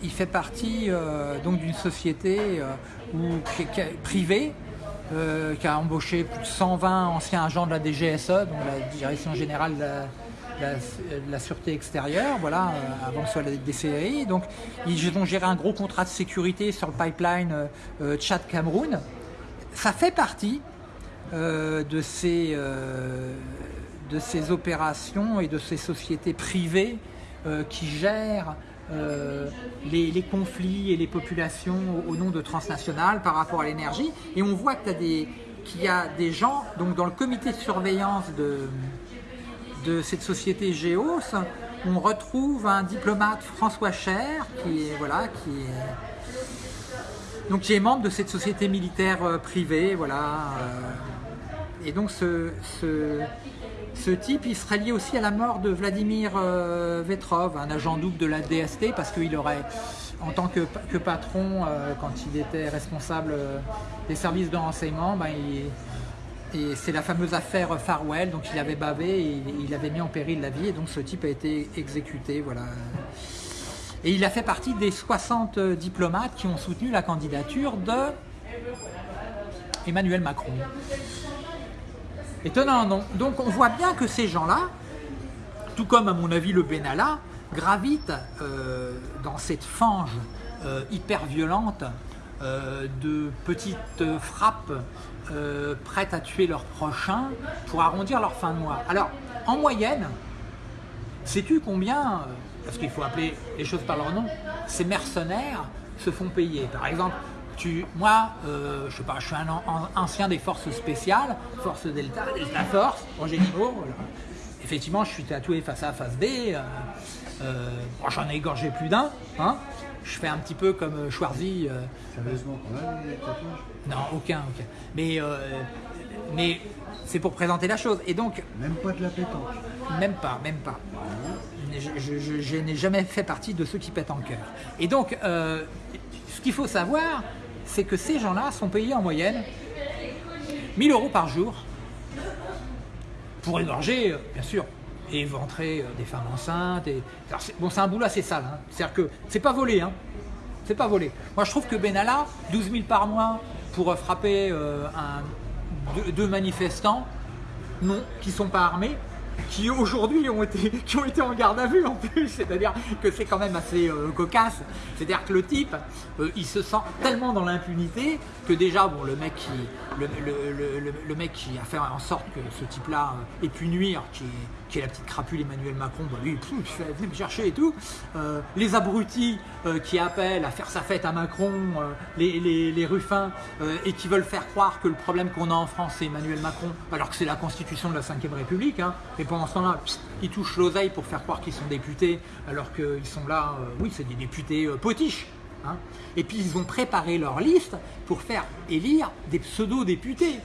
il, fait partie euh, d'une société euh, privée qui a embauché plus de 120 anciens agents de la DGSE, donc la Direction Générale de la, Sûreté Extérieure, voilà, avant que ce soit la DCRI. Donc, ils ont géré un gros contrat de sécurité sur le pipeline Tchad-Cameroun. Ça fait partie de, ces, de ces opérations et de ces sociétés privées euh, qui gère euh, les, conflits et les populations au, nom de transnationales par rapport à l'énergie. Et on voit qu'il y a des gens, donc dans le comité de surveillance de, de cette société Géos, on retrouve un diplomate François Cher, qui est, voilà, qui est, donc, qui est membre de cette société militaire euh, privée. Voilà, et donc ce ce type, il serait lié aussi à la mort de Vladimir euh, Vetrov, un agent double de la DST, parce qu'il aurait, en tant que, patron, euh, quand il était responsable euh, des services de renseignement, ben, et c'est la fameuse affaire Farwell, donc il avait bavé et il avait mis en péril la vie, et donc ce type a été exécuté. Voilà. Et il a fait partie des 60 diplomates qui ont soutenu la candidature de Emmanuel Macron. Étonnant, Donc on voit bien que ces gens-là, tout comme à mon avis le Benalla, gravitent euh, dans cette fange euh, hyper violente euh, de petites frappes prêtes à tuer leur prochain pour arrondir leur fin de mois. Alors, en moyenne, sais-tu combien, parce qu'il faut appeler les choses par leur nom, ces mercenaires se font payer? Par exemple, moi, euh, je sais pas, je suis un, ancien des forces spéciales, force Delta, Delta Force, en généraux. Effectivement, je suis tatoué face A, face B. Euh, euh, j'en ai égorgé plus d'un. Hein. je fais un petit peu comme Schwarzy. Sérieusement, a les tatouages? Non, aucun, aucun. Mais, mais c'est pour présenter la chose. Et donc, Même pas de la pétanque. même pas, même pas. Je, je- je- je n'ai jamais fait partie de ceux qui pètent en cœur. Et donc, euh, ce qu'il faut savoir, c'est que ces gens-là sont payés en moyenne 1000 euros par jour pour égorger, euh, bien sûr, et éventrer euh, des femmes enceintes. Bon, c'est un boulot assez sale. hein. C'est-à-dire que c'est pas volé. Hein. C'est pas volé. Moi, je trouve que Benalla, 12 000 par mois pour euh, frapper deux manifestants, non, qui sont pas armés, qui aujourd'hui ont été, qui ont été en garde à vue en plus, c'est-à-dire que c'est quand même assez euh, cocasse. C'est-à-dire que le type, euh, il se sent tellement dans l'impunité que déjà, bon, le mec qui, le, le- le- le- mec qui a fait en sorte que ce type-là euh, ait pu nuire, qui est, qui est la petite crapule Emmanuel Macron, bah, lui, venez me chercher et tout. Euh, les abrutis euh, qui appellent à faire sa fête à Macron, euh, les, ruffins, et qui veulent faire croire que le problème qu'on a en France, c'est Emmanuel Macron, alors que c'est la constitution de la Ve République. Hein, et pendant ce temps-là, ils touchent l'oseille pour faire croire qu'ils sont députés, alors qu'ils sont là, oui, c'est des députés potiches. hein. Et puis ils ont préparé leur liste pour faire élire des pseudo-députés.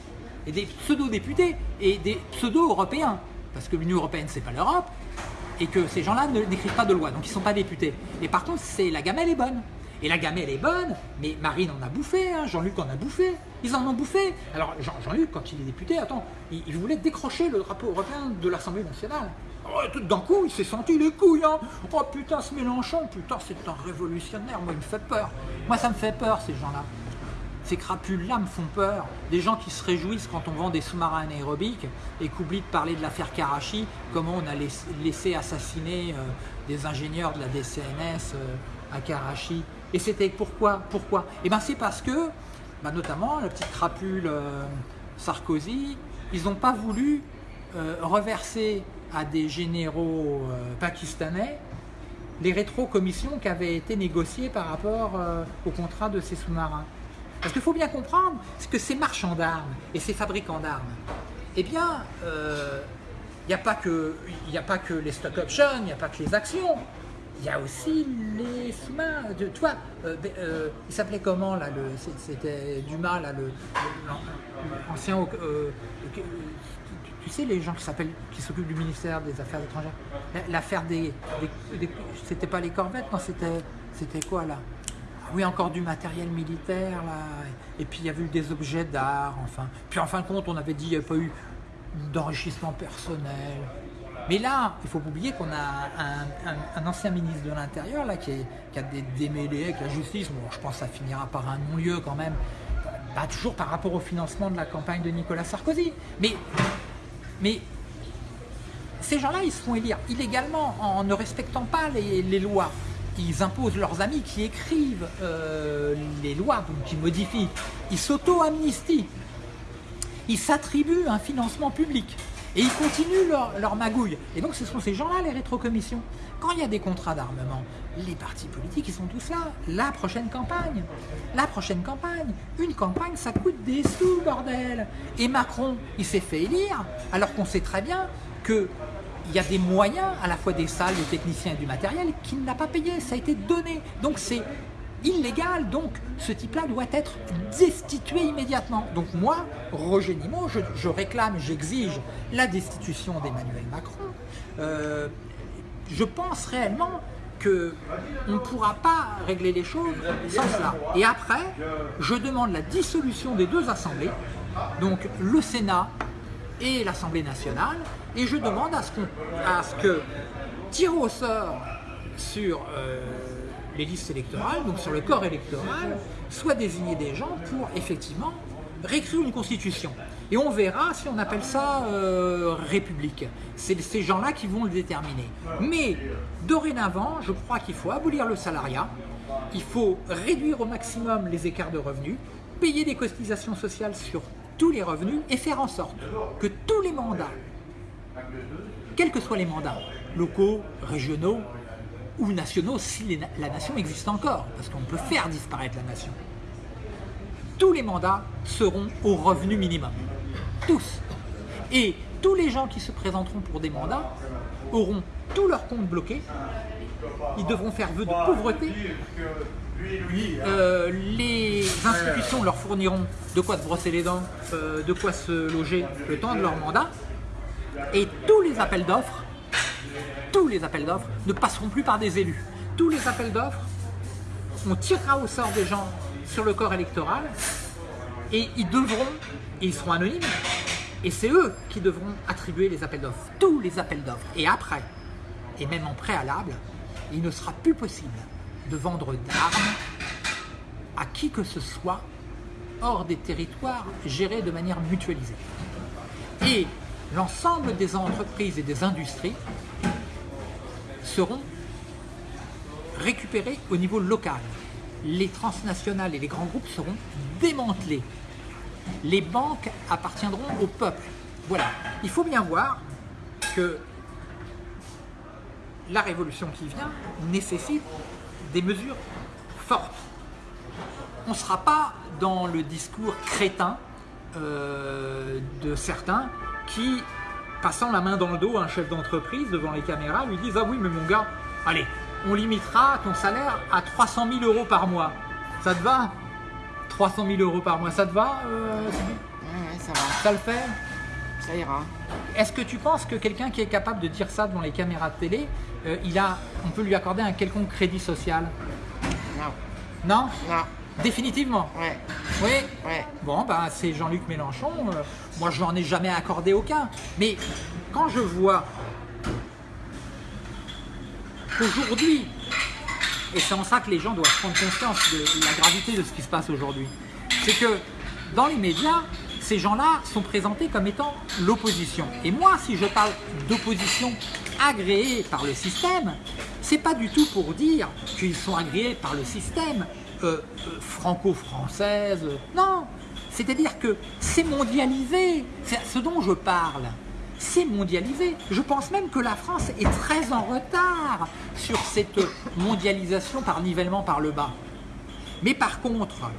Et des pseudo-députés et des pseudo-européens. Parce que l'Union Européenne, c'est pas l'Europe et que ces gens-là n'écrivent pas de loi, donc ils ne sont pas députés. Et par contre, la gamelle est bonne. Et la gamelle est bonne, mais Marine en a bouffé, hein, Jean-Luc en a bouffé, ils en ont bouffé. Alors Jean- Jean-Luc, quand il est député, attends, il, il voulait décrocher le drapeau européen de l'Assemblée nationale. Oh, tout d'un coup, il s'est senti les couilles. Hein. Oh putain, ce Mélenchon, putain, c'est un révolutionnaire. Moi, il me fait peur. Moi, ça me fait peur, ces gens-là. Ces crapules-là me font peur. Des gens qui se réjouissent quand on vend des sous-marins anaérobiques et qu'oublient de parler de l'affaire Karachi, comment on a laissé, assassiner euh, des ingénieurs de la DCNS euh, à Karachi. Et c'était pourquoi Pourquoi? Eh bien c'est parce que, bah, notamment la petite crapule euh, Sarkozy, ils n'ont pas voulu reverser à des généraux pakistanais les rétrocommissions qui avaient été négociées par rapport au contrat de ces sous-marins. Parce qu'il faut bien comprendre que ces marchands d'armes et ces fabricants d'armes, eh bien, euh, il n'y a, pas que- a pas que les stock options, il n'y a pas que les actions, il y a aussi les sous-marins. De- Tu vois, euh, ben, euh, il s'appelait comment là C'était Dumas, là, le, l'ancien. euh, tu, sais, les gens qui s'appellent, qui s'occupent du ministère des Affaires étrangères, La- l'affaire des, des- C'était pas les corvettes, non, c'était, quoi là? Oui, encore du matériel militaire là. Et puis il y avait eu des objets d'art, enfin. Puis en fin de compte, on avait dit qu'il n'y avait pas eu d'enrichissement personnel. Mais là, il faut pas oublier qu'on a un, ancien ministre de l'Intérieur là qui, a des démêlés avec la justice. Bon, je pense que ça finira par un non-lieu quand même. Toujours par rapport au financement de la campagne de Nicolas Sarkozy. Mais, mais ces gens-là, ils se font élire illégalement en ne respectant pas les lois. Ils imposent leurs amis qui écrivent euh, les lois, qui modifient. Ils s'auto-amnistient. Ils s'attribuent un financement public. Et ils continuent leur, leur magouille. Et donc ce sont ces gens-là, les rétrocommissions. Quand il y a des contrats d'armement, les partis politiques, ils sont tous là. La prochaine campagne. La prochaine campagne. Une campagne, ça coûte des sous, bordel. Et Macron, il s'est fait élire, alors qu'on sait très bien que il y a des moyens, à la fois des salles, des techniciens et du matériel, qu'il n'a pas payé. Ça a été donné. Donc c'est illégal. Donc ce type-là doit être destitué immédiatement. Donc moi, Roger Nimot, je, réclame, j'exige la destitution d'Emmanuel Macron. Euh, je pense réellement que on ne pourra pas régler les choses sans cela. Et après, je demande la dissolution des deux assemblées, donc le Sénat et l'Assemblée nationale, et je demande à ce, qu'on- à ce que, tiré au sort sur euh, les listes électorales, donc sur le corps électoral, soient désignés des gens pour effectivement réécrire une constitution. Et on verra si on appelle ça euh, république. C'est ces gens-là qui vont le déterminer. Mais dorénavant, je crois qu'il faut abolir le salariat, il faut réduire au maximum les écarts de revenus, payer des cotisations sociales sur tous les revenus et faire en sorte que tous les mandats, quels que soient les mandats, locaux, régionaux ou nationaux, si la nation existe encore, parce qu'on peut faire disparaître la nation, tous les mandats seront au revenu minimum. Tous. Et tous les gens qui se présenteront pour des mandats auront tous leurs comptes bloqués ils devront faire vœu de pauvreté. Euh, les institutions leur fourniront de quoi se brosser les dents, euh, de quoi se loger le temps de leur mandat. Et tous les appels d'offres, tous les appels d'offres ne passeront plus par des élus. Tous les appels d'offres, on tirera au sort des gens sur le corps électoral et ils devront, et ils seront anonymes, et c'est eux qui devront attribuer les appels d'offres, tous les appels d'offres. Et après, et même en préalable, il ne sera plus possible de vendre d'armes à qui que ce soit hors des territoires gérés de manière mutualisée. Et l'ensemble des entreprises et des industries seront récupérées au niveau local. Les transnationales et les grands groupes seront démantelés. Les banques appartiendront au peuple. Voilà. Il faut bien voir que la révolution qui vient nécessite des mesures fortes. On ne sera pas dans le discours crétin euh, de certains qui, passant la main dans le dos à un chef d'entreprise devant les caméras, lui disent « Ah oui, mais mon gars, allez, on limitera ton salaire à 300 000 euros par mois. Ça te va? 300 000 euros par mois, ça te va euh, ça va. Ça le fait? Ça ira. Est-ce que tu penses que quelqu'un qui est capable de dire ça devant les caméras de télé, euh, il a, on peut lui accorder un quelconque crédit social? Non. Non? Non. Définitivement? Ouais. Oui? Ouais. Bon, ben, c'est Jean-Luc Mélenchon. euh, moi, je n'en ai jamais accordé aucun. Mais quand je vois qu'aujourd'hui, et c'est en ça que les gens doivent prendre conscience de la gravité de ce qui se passe aujourd'hui, c'est que dans les médias, ces gens-là sont présentés comme étant l'opposition. Et moi, si je parle d'opposition agréée par le système, c'est pas du tout pour dire qu'ils sont agréés par le système euh, euh, franco-française. Non, c'est-à-dire que c'est mondialisé. Ce dont je parle. C'est mondialisé. Je pense même que la France est très en retard sur cette mondialisation par nivellement par le bas. Mais par contre,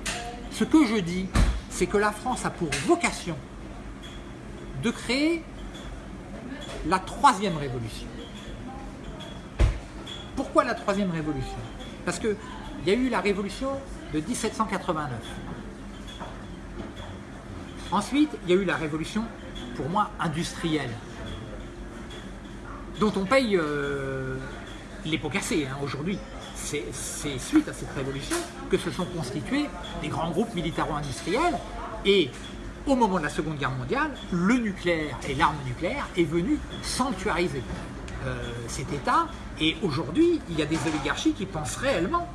ce que je dis, c'est que la France a pour vocation de créer la troisième révolution. Pourquoi la troisième révolution? Parce qu'il y a eu la révolution de 1789. Ensuite, il y a eu la révolution, pour moi, industrielle, dont on paye euh, les pots cassés hein, aujourd'hui. C'est c'est suite à cette révolution que se sont constitués des grands groupes militaro-industriels et au moment de la Seconde Guerre mondiale, le nucléaire et l'arme nucléaire est venu sanctuariser euh, cet État et aujourd'hui, il y a des oligarchies qui pensent réellement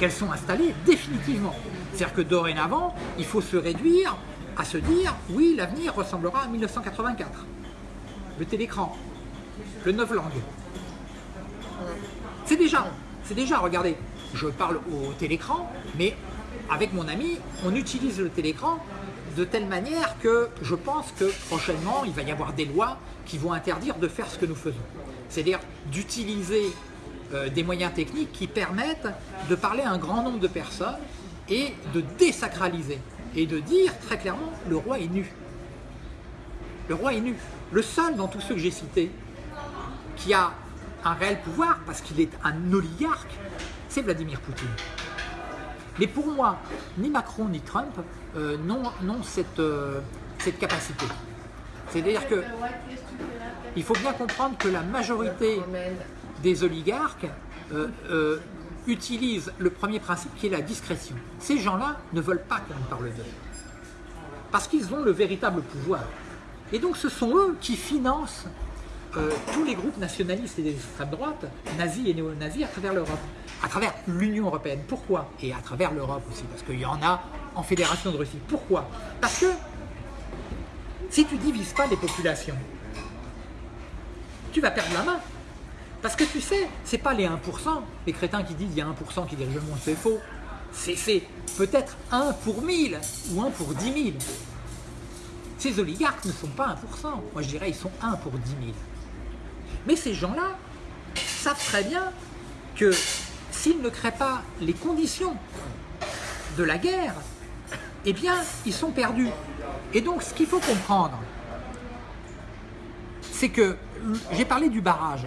qu'elles sont installées définitivement. C'est-à-dire que dorénavant, il faut se réduire à se dire « oui, l'avenir ressemblera à 1984 ». Le télécran, le neuf langues. C'est déjà, c'est déjà, regardez, je parle au télécran, mais avec mon ami, on utilise le télécran de telle manière que je pense que prochainement, il va y avoir des lois qui vont interdire de faire ce que nous faisons. C'est-à-dire d'utiliser euh, des moyens techniques qui permettent de parler à un grand nombre de personnes et de désacraliser et de dire très clairement le roi est nu. Le roi est nu. Le seul dans tous ceux que j'ai cités qui a un réel pouvoir parce qu'il est un oligarque, c'est Vladimir Poutine. Mais pour moi, ni Macron ni Trump euh, n'ont cette, euh, cette capacité. C'est-à-dire que il faut bien comprendre que la majorité des oligarques euh, euh, utilisent le premier principe qui est la discrétion. Ces gens-là ne veulent pas qu'on parle d'eux. Parce qu'ils ont le véritable pouvoir. Et donc ce sont eux qui financent tous les groupes nationalistes et d'extrême droite, nazis et néo-nazis à travers l'Europe, à travers l'Union Européenne. Pourquoi? Et à travers l'Europe aussi, parce qu'il y en a en Fédération de Russie. Pourquoi? Parce que si tu divises pas les populations, tu vas perdre la main. Parce que tu sais, c'est pas les 1%, les crétins qui disent il y a 1% qui dirigent le monde, c'est faux. C'est peut-être 1 pour 1000 ou 1 pour 10 000. Ces oligarques ne sont pas 1%, moi je dirais ils sont 1 pour 10 000. Mais ces gens-là savent très bien que s'ils ne créent pas les conditions de la guerre, eh bien ils sont perdus. Et donc ce qu'il faut comprendre, c'est que j'ai parlé du barrage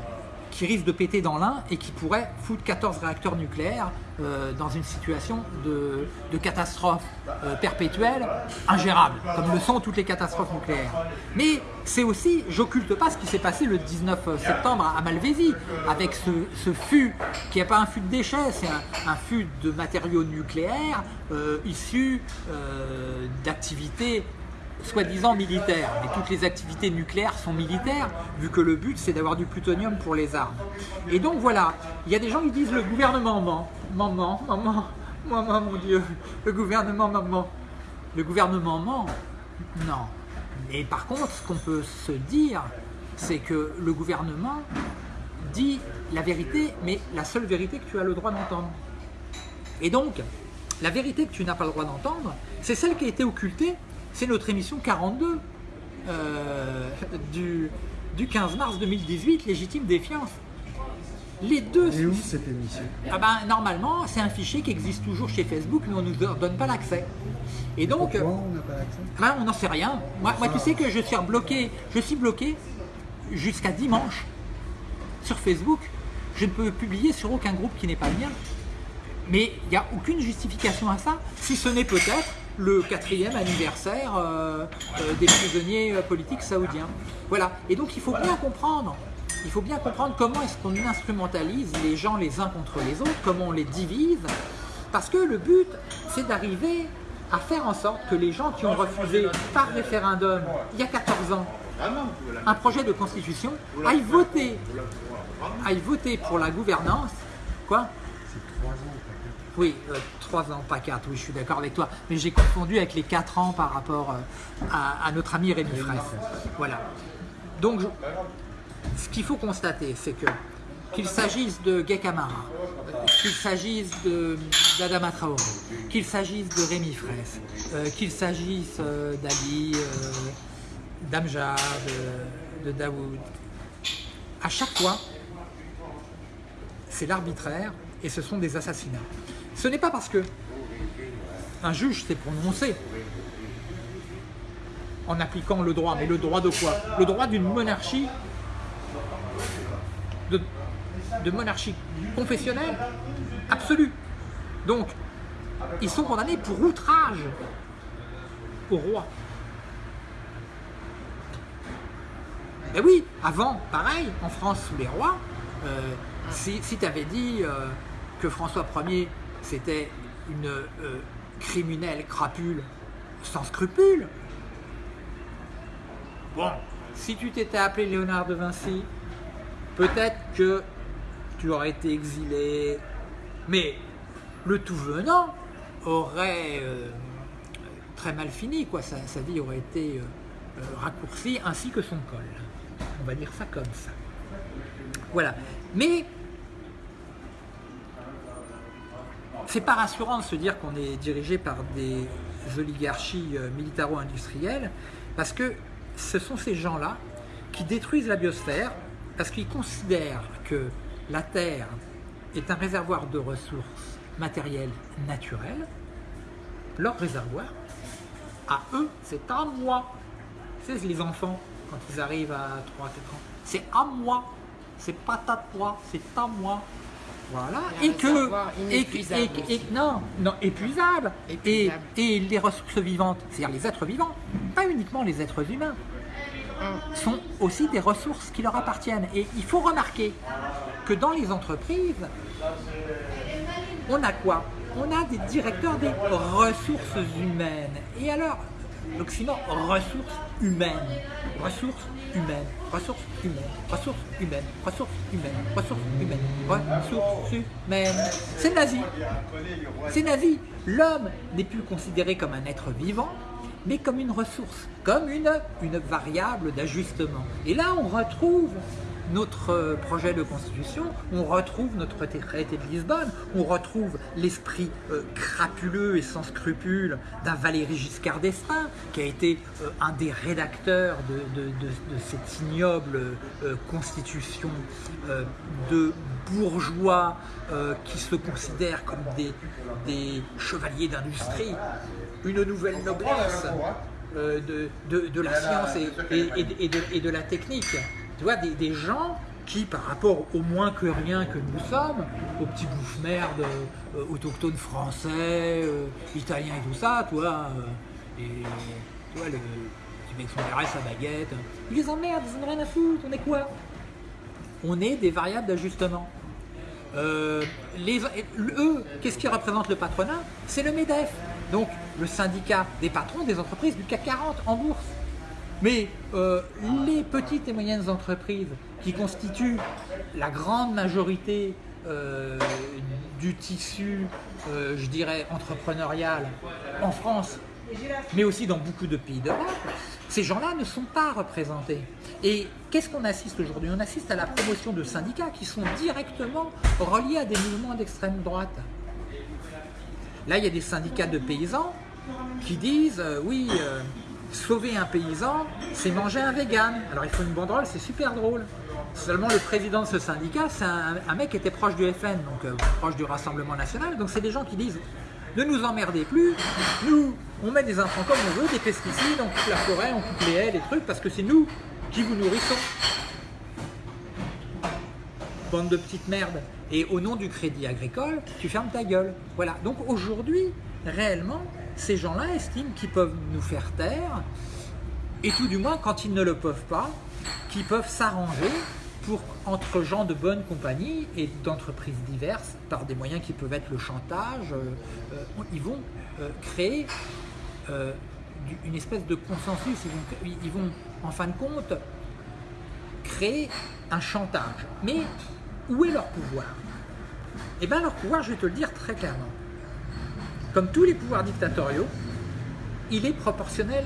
qui risque de péter dans l'un et qui pourrait foutre 14 réacteurs nucléaires euh, dans une situation de, catastrophe euh, perpétuelle ingérable, comme le sont toutes les catastrophes nucléaires. Mais c'est aussi, j'occulte pas ce qui s'est passé le 19 septembre à Malvézy, avec ce, ce fût qui n'est pas un fût de déchets, c'est un, fût de matériaux nucléaires euh, issus euh, d'activités soi-disant militaires, mais toutes les activités nucléaires sont militaires, vu que le but c'est d'avoir du plutonium pour les armes. Et donc voilà, il y a des gens qui disent le gouvernement ment, maman, maman, maman, mon Dieu, le gouvernement maman. Le gouvernement ment? Non. Mais par contre, ce qu'on peut se dire, c'est que le gouvernement dit la vérité, mais la seule vérité que tu as le droit d'entendre. Et donc, la vérité que tu n'as pas le droit d'entendre, c'est celle qui a été occultée c'est notre émission 42 euh, du, du 15 mars 2018, Légitime Défiance. Les deux. Et où cette émission Ah ben, normalement, c'est un fichier qui existe toujours chez Facebook, mais on ne nous donne pas l'accès. Et donc, Pourquoi on n'a pas l'accès? ben, on n'en sait rien. Moi, moi, tu sais que je suis bloqué, je suis bloqué jusqu'à dimanche sur Facebook. Je ne peux publier sur aucun groupe qui n'est pas le mien. Mais il n'y a aucune justification à ça, si ce n'est peut-être le quatrième anniversaire euh, euh, des prisonniers euh, politiques saoudiens. Voilà. Et donc il faut bien comprendre, il faut bien comprendre comment est-ce qu'on instrumentalise les gens les uns contre les autres, comment on les divise, parce que le but c'est d'arriver à faire en sorte que les gens qui ont refusé par référendum il y a 14 ans un projet de constitution aillent voter, aillent voter pour la gouvernance, quoi C'est trois ans. peut-être. Oui, euh, 3 ans, pas 4, oui, je suis d'accord avec toi. Mais j'ai confondu avec les 4 ans par rapport euh, à, à notre ami Rémi Fraisse. Voilà. Donc, je- ce qu'il faut constater, c'est que qu'il s'agisse de Gay Camara, qu'il s'agisse d'Adama Traoré, qu'il s'agisse de Rémi Fraisse, euh, qu'il s'agisse euh, d'Ali, d'Amjad, de, de Daoud, à chaque fois, c'est l'arbitraire et ce sont des assassinats. Ce n'est pas parce que un juge s'est prononcé en appliquant le droit, mais le droit de quoi? Le droit d'une monarchie, de, monarchie confessionnelle absolue. Donc, ils sont condamnés pour outrage au roi. Et oui, avant, pareil, en France sous les rois, euh, si, tu avais dit euh, que François Ier c'était une euh, criminelle crapule sans scrupules, bon, si tu t'étais appelé Léonard de Vinci, peut-être que tu aurais été exilé, mais le tout venant aurait euh, très mal fini, quoi. Sa, vie aurait été euh, raccourcie, ainsi que son col. On va dire ça comme ça. Voilà. Mais c'est pas rassurant de se dire qu'on est dirigé par des oligarchies euh, militaro-industrielles, parce que ce sont ces gens-là qui détruisent la biosphère, parce qu'ils considèrent que la Terre est un réservoir de ressources matérielles naturelles. Leur réservoir, à eux, c'est à moi. Sais, les enfants, quand ils arrivent à 3-4 ans, c'est à moi. C'est pas à toi, c'est à moi. Voilà. Et que. Et, non, non, épuisable. Et, Épuisable. et les ressources vivantes, c'est-à-dire les êtres vivants, pas uniquement les êtres humains, sont aussi des ressources qui leur appartiennent. Et il faut remarquer que dans les entreprises, on a quoi? On a des directeurs des ressources humaines. Et alors, l'oxymore ressources humaines, ressources humaines, ressources humaines, ressources humaines, ressources humaines, ressources humaines, ressources humaines. C'est nazi. C'est nazi. L'homme n'est plus considéré comme un être vivant, mais comme une ressource, comme une, une variable d'ajustement. Et là, on retrouve notre euh, projet de constitution, on retrouve notre traité de Lisbonne, on retrouve l'esprit euh, crapuleux et sans scrupules d'un Valéry Giscard d'Estaing, qui a été euh, un des rédacteurs de, cette ignoble constitution de bourgeois qui se considèrent comme des, chevaliers d'industrie, une nouvelle noblesse de, la science et de la technique. Tu vois, des, gens qui, par rapport au moins que rien que nous sommes, aux petits bouffes merdes euh, autochtones français, euh, italiens et tout ça, toi, euh, et tu vois, le petit mec son RS à baguette, ils les emmerdent, ils en ont rien à foutre, on est quoi? On est des variables d'ajustement. Euh, eux, qu'est-ce qui représente le patronat? C'est le MEDEF, donc le syndicat des patrons des entreprises du CAC 40 en bourse. Mais euh, les petites et moyennes entreprises qui constituent la grande majorité euh, du tissu, euh, je dirais, entrepreneurial en France, mais aussi dans beaucoup de pays d'Europe, ces gens-là ne sont pas représentés. Et qu'est-ce qu'on assiste aujourd'hui? On assiste à la promotion de syndicats qui sont directement reliés à des mouvements d'extrême droite. Là, il y a des syndicats de paysans qui disent oui, sauver un paysan, c'est manger un vegan. Alors il faut une banderole, c'est super drôle. Seulement le président de ce syndicat, c'est un, mec qui était proche du FN, donc euh, proche du Rassemblement National. Donc c'est des gens qui disent ne nous emmerdez plus, nous on met des intrants comme on veut, des pesticides, on coupe la forêt, on coupe les haies, les trucs, parce que c'est nous qui vous nourrissons. Bande de petites merdes. Et au nom du crédit agricole, tu fermes ta gueule. Voilà. Donc aujourd'hui, réellement, ces gens-là estiment qu'ils peuvent nous faire taire, et tout du moins, quand ils ne le peuvent pas, qu'ils peuvent s'arranger pour, entre gens de bonne compagnie et d'entreprises diverses, par des moyens qui peuvent être le chantage, euh, euh, ils vont euh, créer une espèce de consensus, ils vont, ils vont en fin de compte créer un chantage. Mais où est leur pouvoir? Eh bien leur pouvoir, je vais te le dire très clairement, comme tous les pouvoirs dictatoriaux, il est proportionnel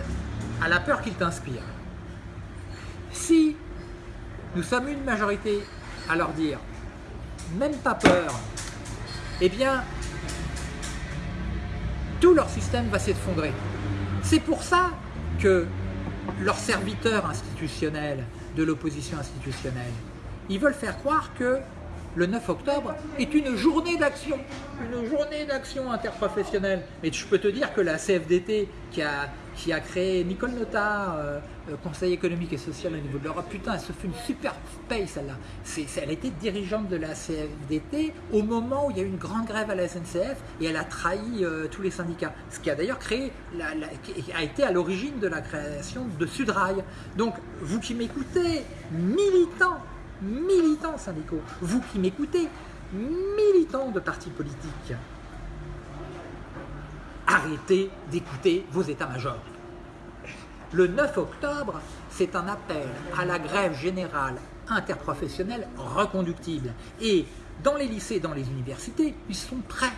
à la peur qu'il t'inspire. Si nous sommes une majorité à leur dire même pas peur, eh bien tout leur système va s'effondrer. C'est pour ça que leurs serviteurs institutionnels de l'opposition institutionnelle, ils veulent faire croire que le 9 octobre est une journée d'action, une journée d'action interprofessionnelle. Et je peux te dire que la CFDT qui a, qui a créé Nicole Notard, euh, euh, Conseil économique et social au niveau de l'Europe, putain, elle se fait une super paye celle-là. Elle était dirigeante de la CFDT au moment où il y a eu une grande grève à la SNCF et elle a trahi euh, tous les syndicats. Ce qui a d'ailleurs créé, qui a été à l'origine de la création de Sudrail. Donc, vous qui m'écoutez, militants, militants syndicaux, vous qui m'écoutez, militants de partis politiques, arrêtez d'écouter vos états-majors. Le 9 octobre, c'est un appel à la grève générale interprofessionnelle reconductible. Et dans les lycées, dans les universités, ils sont prêts.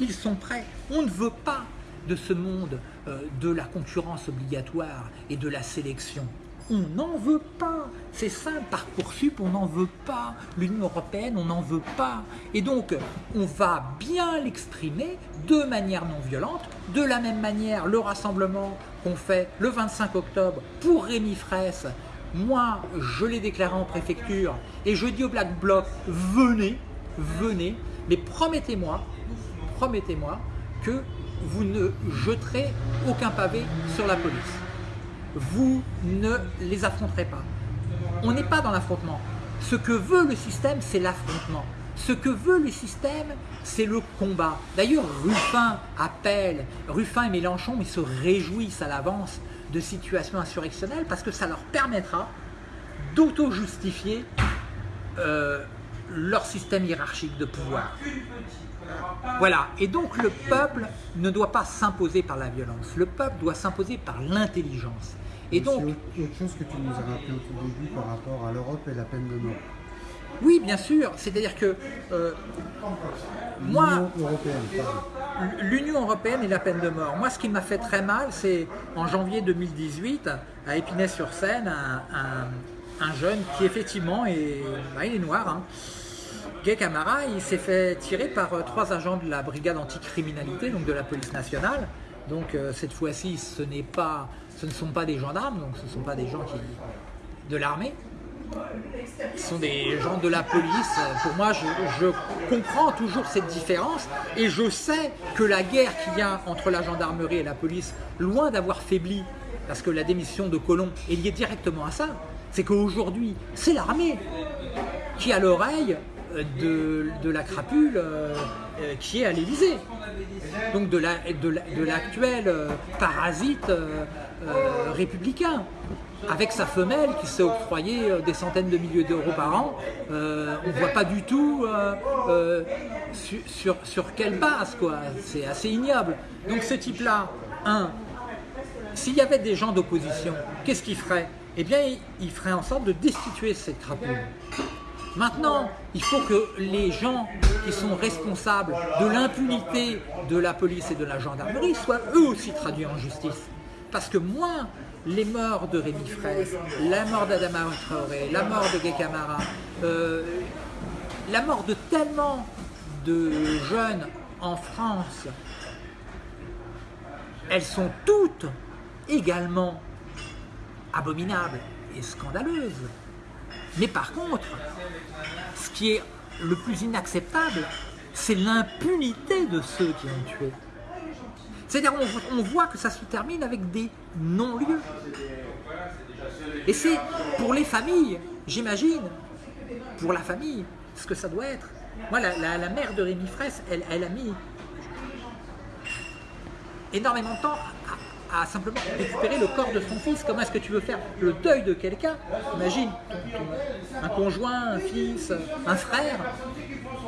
Ils sont prêts. On ne veut pas de ce monde euh, de la concurrence obligatoire et de la sélection. On n'en veut pas. C'est simple, Parcoursup, on n'en veut pas. L'Union Européenne, on n'en veut pas. Et donc, on va bien l'exprimer de manière non violente. De la même manière, le rassemblement qu'on fait le 25 octobre pour Rémi Fraisse, moi, je l'ai déclaré en préfecture et je dis au Black Bloc, venez, venez, mais promettez-moi, promettez-moi que vous ne jeterez aucun pavé sur la police vous ne les affronterez pas. On n'est pas dans l'affrontement. Ce que veut le système, c'est l'affrontement. Ce que veut le système, c'est le combat. D'ailleurs, Ruffin appelle, Ruffin et Mélenchon, ils se réjouissent à l'avance de situations insurrectionnelles parce que ça leur permettra d'auto-justifier euh, leur système hiérarchique de pouvoir. Voilà, et donc le peuple ne doit pas s'imposer par la violence, le peuple doit s'imposer par l'intelligence. Et donc, autre chose que tu nous as rappelé au tout début par rapport à l'Europe et la peine de mort. oui, bien sûr, c'est-à-dire que euh, moi, L'Union européenne, pardon. l'Union européenne et la peine de mort. Moi, ce qui m'a fait très mal, c'est en janvier 2018, à Épinay-sur-Seine, un, un- un jeune qui effectivement est, bah, il est noir. hein. Gay Camara, il s'est fait tirer par euh, trois agents de la brigade anticriminalité, donc de la police nationale. Donc euh, cette fois-ci, ce pas, ce ne sont pas des gendarmes, donc ce ne sont pas des gens qui, de l'armée. Ce sont des gens de la police. Pour moi, je, je comprends toujours cette différence et je sais que la guerre qu'il y a entre la gendarmerie et la police, loin d'avoir faibli, parce que la démission de Colomb est liée directement à ça, c'est qu'aujourd'hui, c'est l'armée qui a l'oreille de, la crapule euh, euh, qui est à l'Élysée. Donc de la- de la- de l'actuel euh, parasite républicain. Avec sa femelle qui s'est octroyé euh, des centaines de milliers d'euros par an, on ne voit pas du tout sur, sur, sur quelle base, quoi. C'est assez ignoble. Donc ce type-là, un, s'il y avait des gens d'opposition, qu'est-ce qu'il ferait Eh bien, il, il ferait en sorte de destituer cette crapule. Maintenant, il faut que les gens qui sont responsables de l'impunité de la police et de la gendarmerie soient eux aussi traduits en justice. Parce que moins les morts de Rémi Fraisse, la mort d'Adama Traoré, la mort de Gay Camara, euh, la mort de tellement de jeunes en France, elles sont toutes également abominables et scandaleuses. Mais par contre, ce qui est le plus inacceptable, c'est l'impunité de ceux qui ont tué. C'est-à-dire, on, voit que ça se termine avec des non-lieux. Et c'est pour les familles, j'imagine, pour la famille, ce que ça doit être. Moi, la mère de Rémi Fraisse, elle, elle a mis énormément de temps à, simplement récupérer le corps de son fils. Comment est-ce que tu veux faire le deuil de quelqu'un? Imagine, un conjoint, un fils, un frère.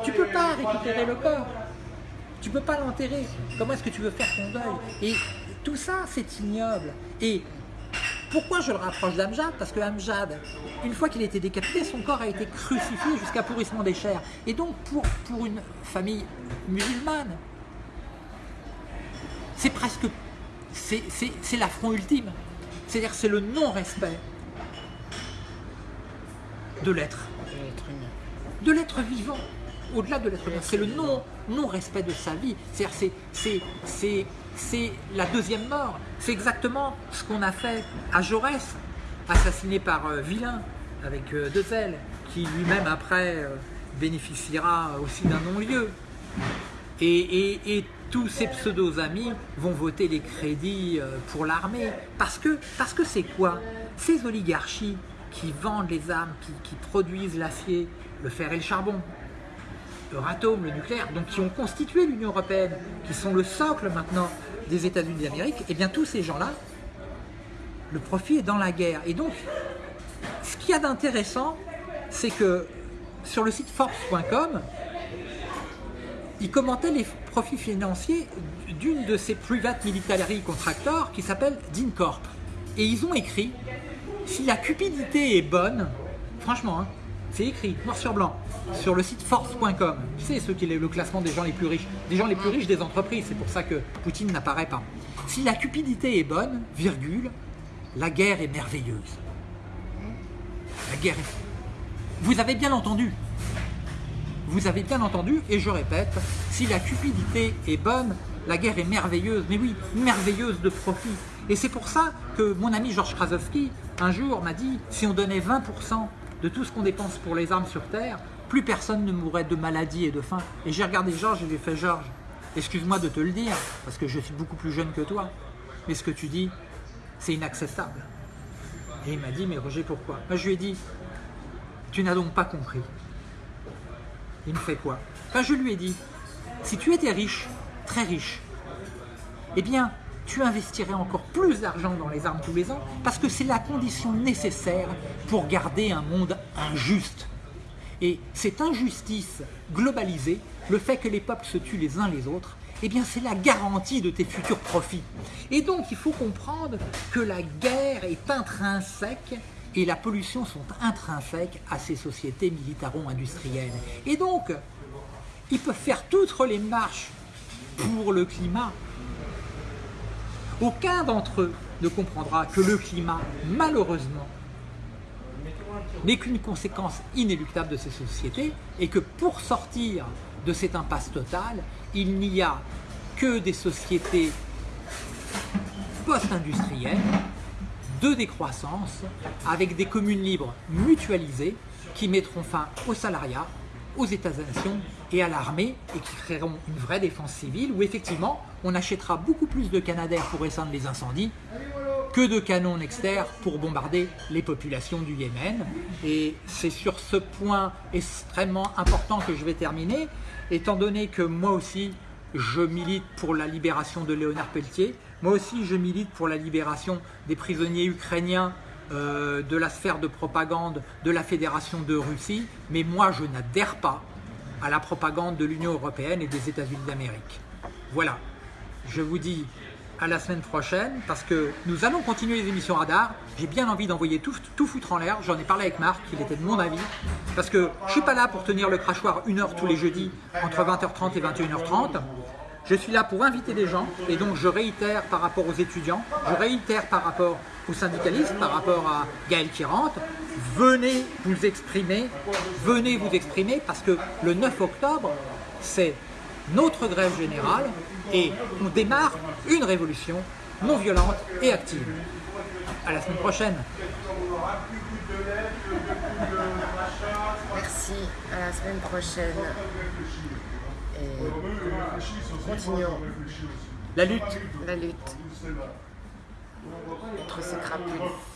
Tu peux pas récupérer le corps. Tu peux pas l'enterrer. Comment est-ce que tu veux faire ton deuil? Et tout ça, c'est ignoble. Et pourquoi je le rapproche d'Amjad? Parce que Amjad, une fois qu'il a été décapité, son corps a été crucifié jusqu'à pourrissement des chairs. Et donc, pour, pour une famille musulmane, c'est presque. C'est l'affront ultime. C'est-à-dire c'est le non-respect de l'être, de l'être vivant, au-delà de l'être humain. C'est le non- non-respect de sa vie. C'est-à-dire c'est- la deuxième mort. C'est exactement ce qu'on a fait à Jaurès, assassiné par euh, Vilain, avec euh, deux ailes, qui lui-même après euh, bénéficiera aussi d'un non-lieu. Et, et- et tous ces pseudo-amis vont voter les crédits euh, pour l'armée. Parce que c'est quoi? Ces oligarchies qui vendent les armes, qui, produisent l'acier, le fer et le charbon, Euratom, le nucléaire, donc qui ont constitué l'Union Européenne, qui sont le socle maintenant des États-Unis d'Amérique, et bien tous ces gens-là, le profit est dans la guerre. Et donc, ce qu'il y a d'intéressant, c'est que sur le site Forbes.com, il commentait les profits financiers d'une de ces private military contractors qui s'appelle DynCorp. Et ils ont écrit si la cupidité est bonne, franchement, hein, c'est écrit noir sur blanc sur le site Forbes.com. Tu sais, ceux qui est le classement des gens les plus riches, des gens les plus riches des entreprises. C'est pour ça que Poutine n'apparaît pas. Si la cupidité est bonne, virgule, la guerre est merveilleuse. La guerre est. Vous avez bien entendu. Vous avez bien entendu, et je répète, si la cupidité est bonne, la guerre est merveilleuse. Mais oui, merveilleuse de profit. Et c'est pour ça que mon ami Georges Krasowski, un jour, m'a dit si on donnait 20% de tout ce qu'on dépense pour les armes sur Terre, plus personne ne mourrait de maladie et de faim. Et j'ai regardé Georges et lui ai fait Georges, excuse-moi de te le dire, parce que je suis beaucoup plus jeune que toi, mais ce que tu dis, c'est inacceptable. Et il m'a dit, mais Roger, pourquoi? Moi, Je lui ai dit, tu n'as donc pas compris. Il me fait quoi je lui ai dit, si tu étais riche, très riche, eh bien, tu investirais encore plus d'argent dans les armes tous les ans, parce que c'est la condition nécessaire pour garder un monde injuste. Et cette injustice globalisée, le fait que les peuples se tuent les uns les autres, eh bien c'est la garantie de tes futurs profits. Et donc il faut comprendre que la guerre est intrinsèque et la pollution sont intrinsèques à ces sociétés militaro-industrielles. Et donc, ils peuvent faire toutes les marches pour le climat. Aucun d'entre eux ne comprendra que le climat, malheureusement, n'est qu'une conséquence inéluctable de ces sociétés et que pour sortir de cette impasse totale, il n'y a que des sociétés post-industrielles de décroissance avec des communes libres mutualisées qui mettront fin au salariat, aux États-nations et à l'armée et qui créeront une vraie défense civile où effectivement on achètera beaucoup plus de Canadair pour éteindre les incendies que de canons Nexter pour bombarder les populations du Yémen. Et c'est sur ce point extrêmement important que je vais terminer, étant donné que moi aussi, je milite pour la libération de Léonard Pelletier. Moi aussi, je milite pour la libération des prisonniers ukrainiens euh, de la sphère de propagande de la Fédération de Russie. Mais moi, je n'adhère pas à la propagande de l'Union Européenne et des États-Unis d'Amérique. Voilà, je vous dis à la semaine prochaine parce que nous allons continuer les émissions radar. J'ai bien envie d'envoyer tout, tout foutre en l'air. J'en ai parlé avec Marc, il était de mon avis. Parce que je ne suis pas là pour tenir le crachoir une heure tous les jeudis entre 20h30 et 21h30. Je suis là pour inviter des gens et donc je réitère par rapport aux étudiants, je réitère par rapport aux syndicalistes, par rapport à Gaël Kirante, venez vous exprimer, venez vous exprimer parce que le 9 octobre, c'est notre grève générale et on démarre une révolution non violente et active. À la semaine prochaine. Merci, à la semaine prochaine. Continuons. La lutte. La lutte. Contre ces crapules.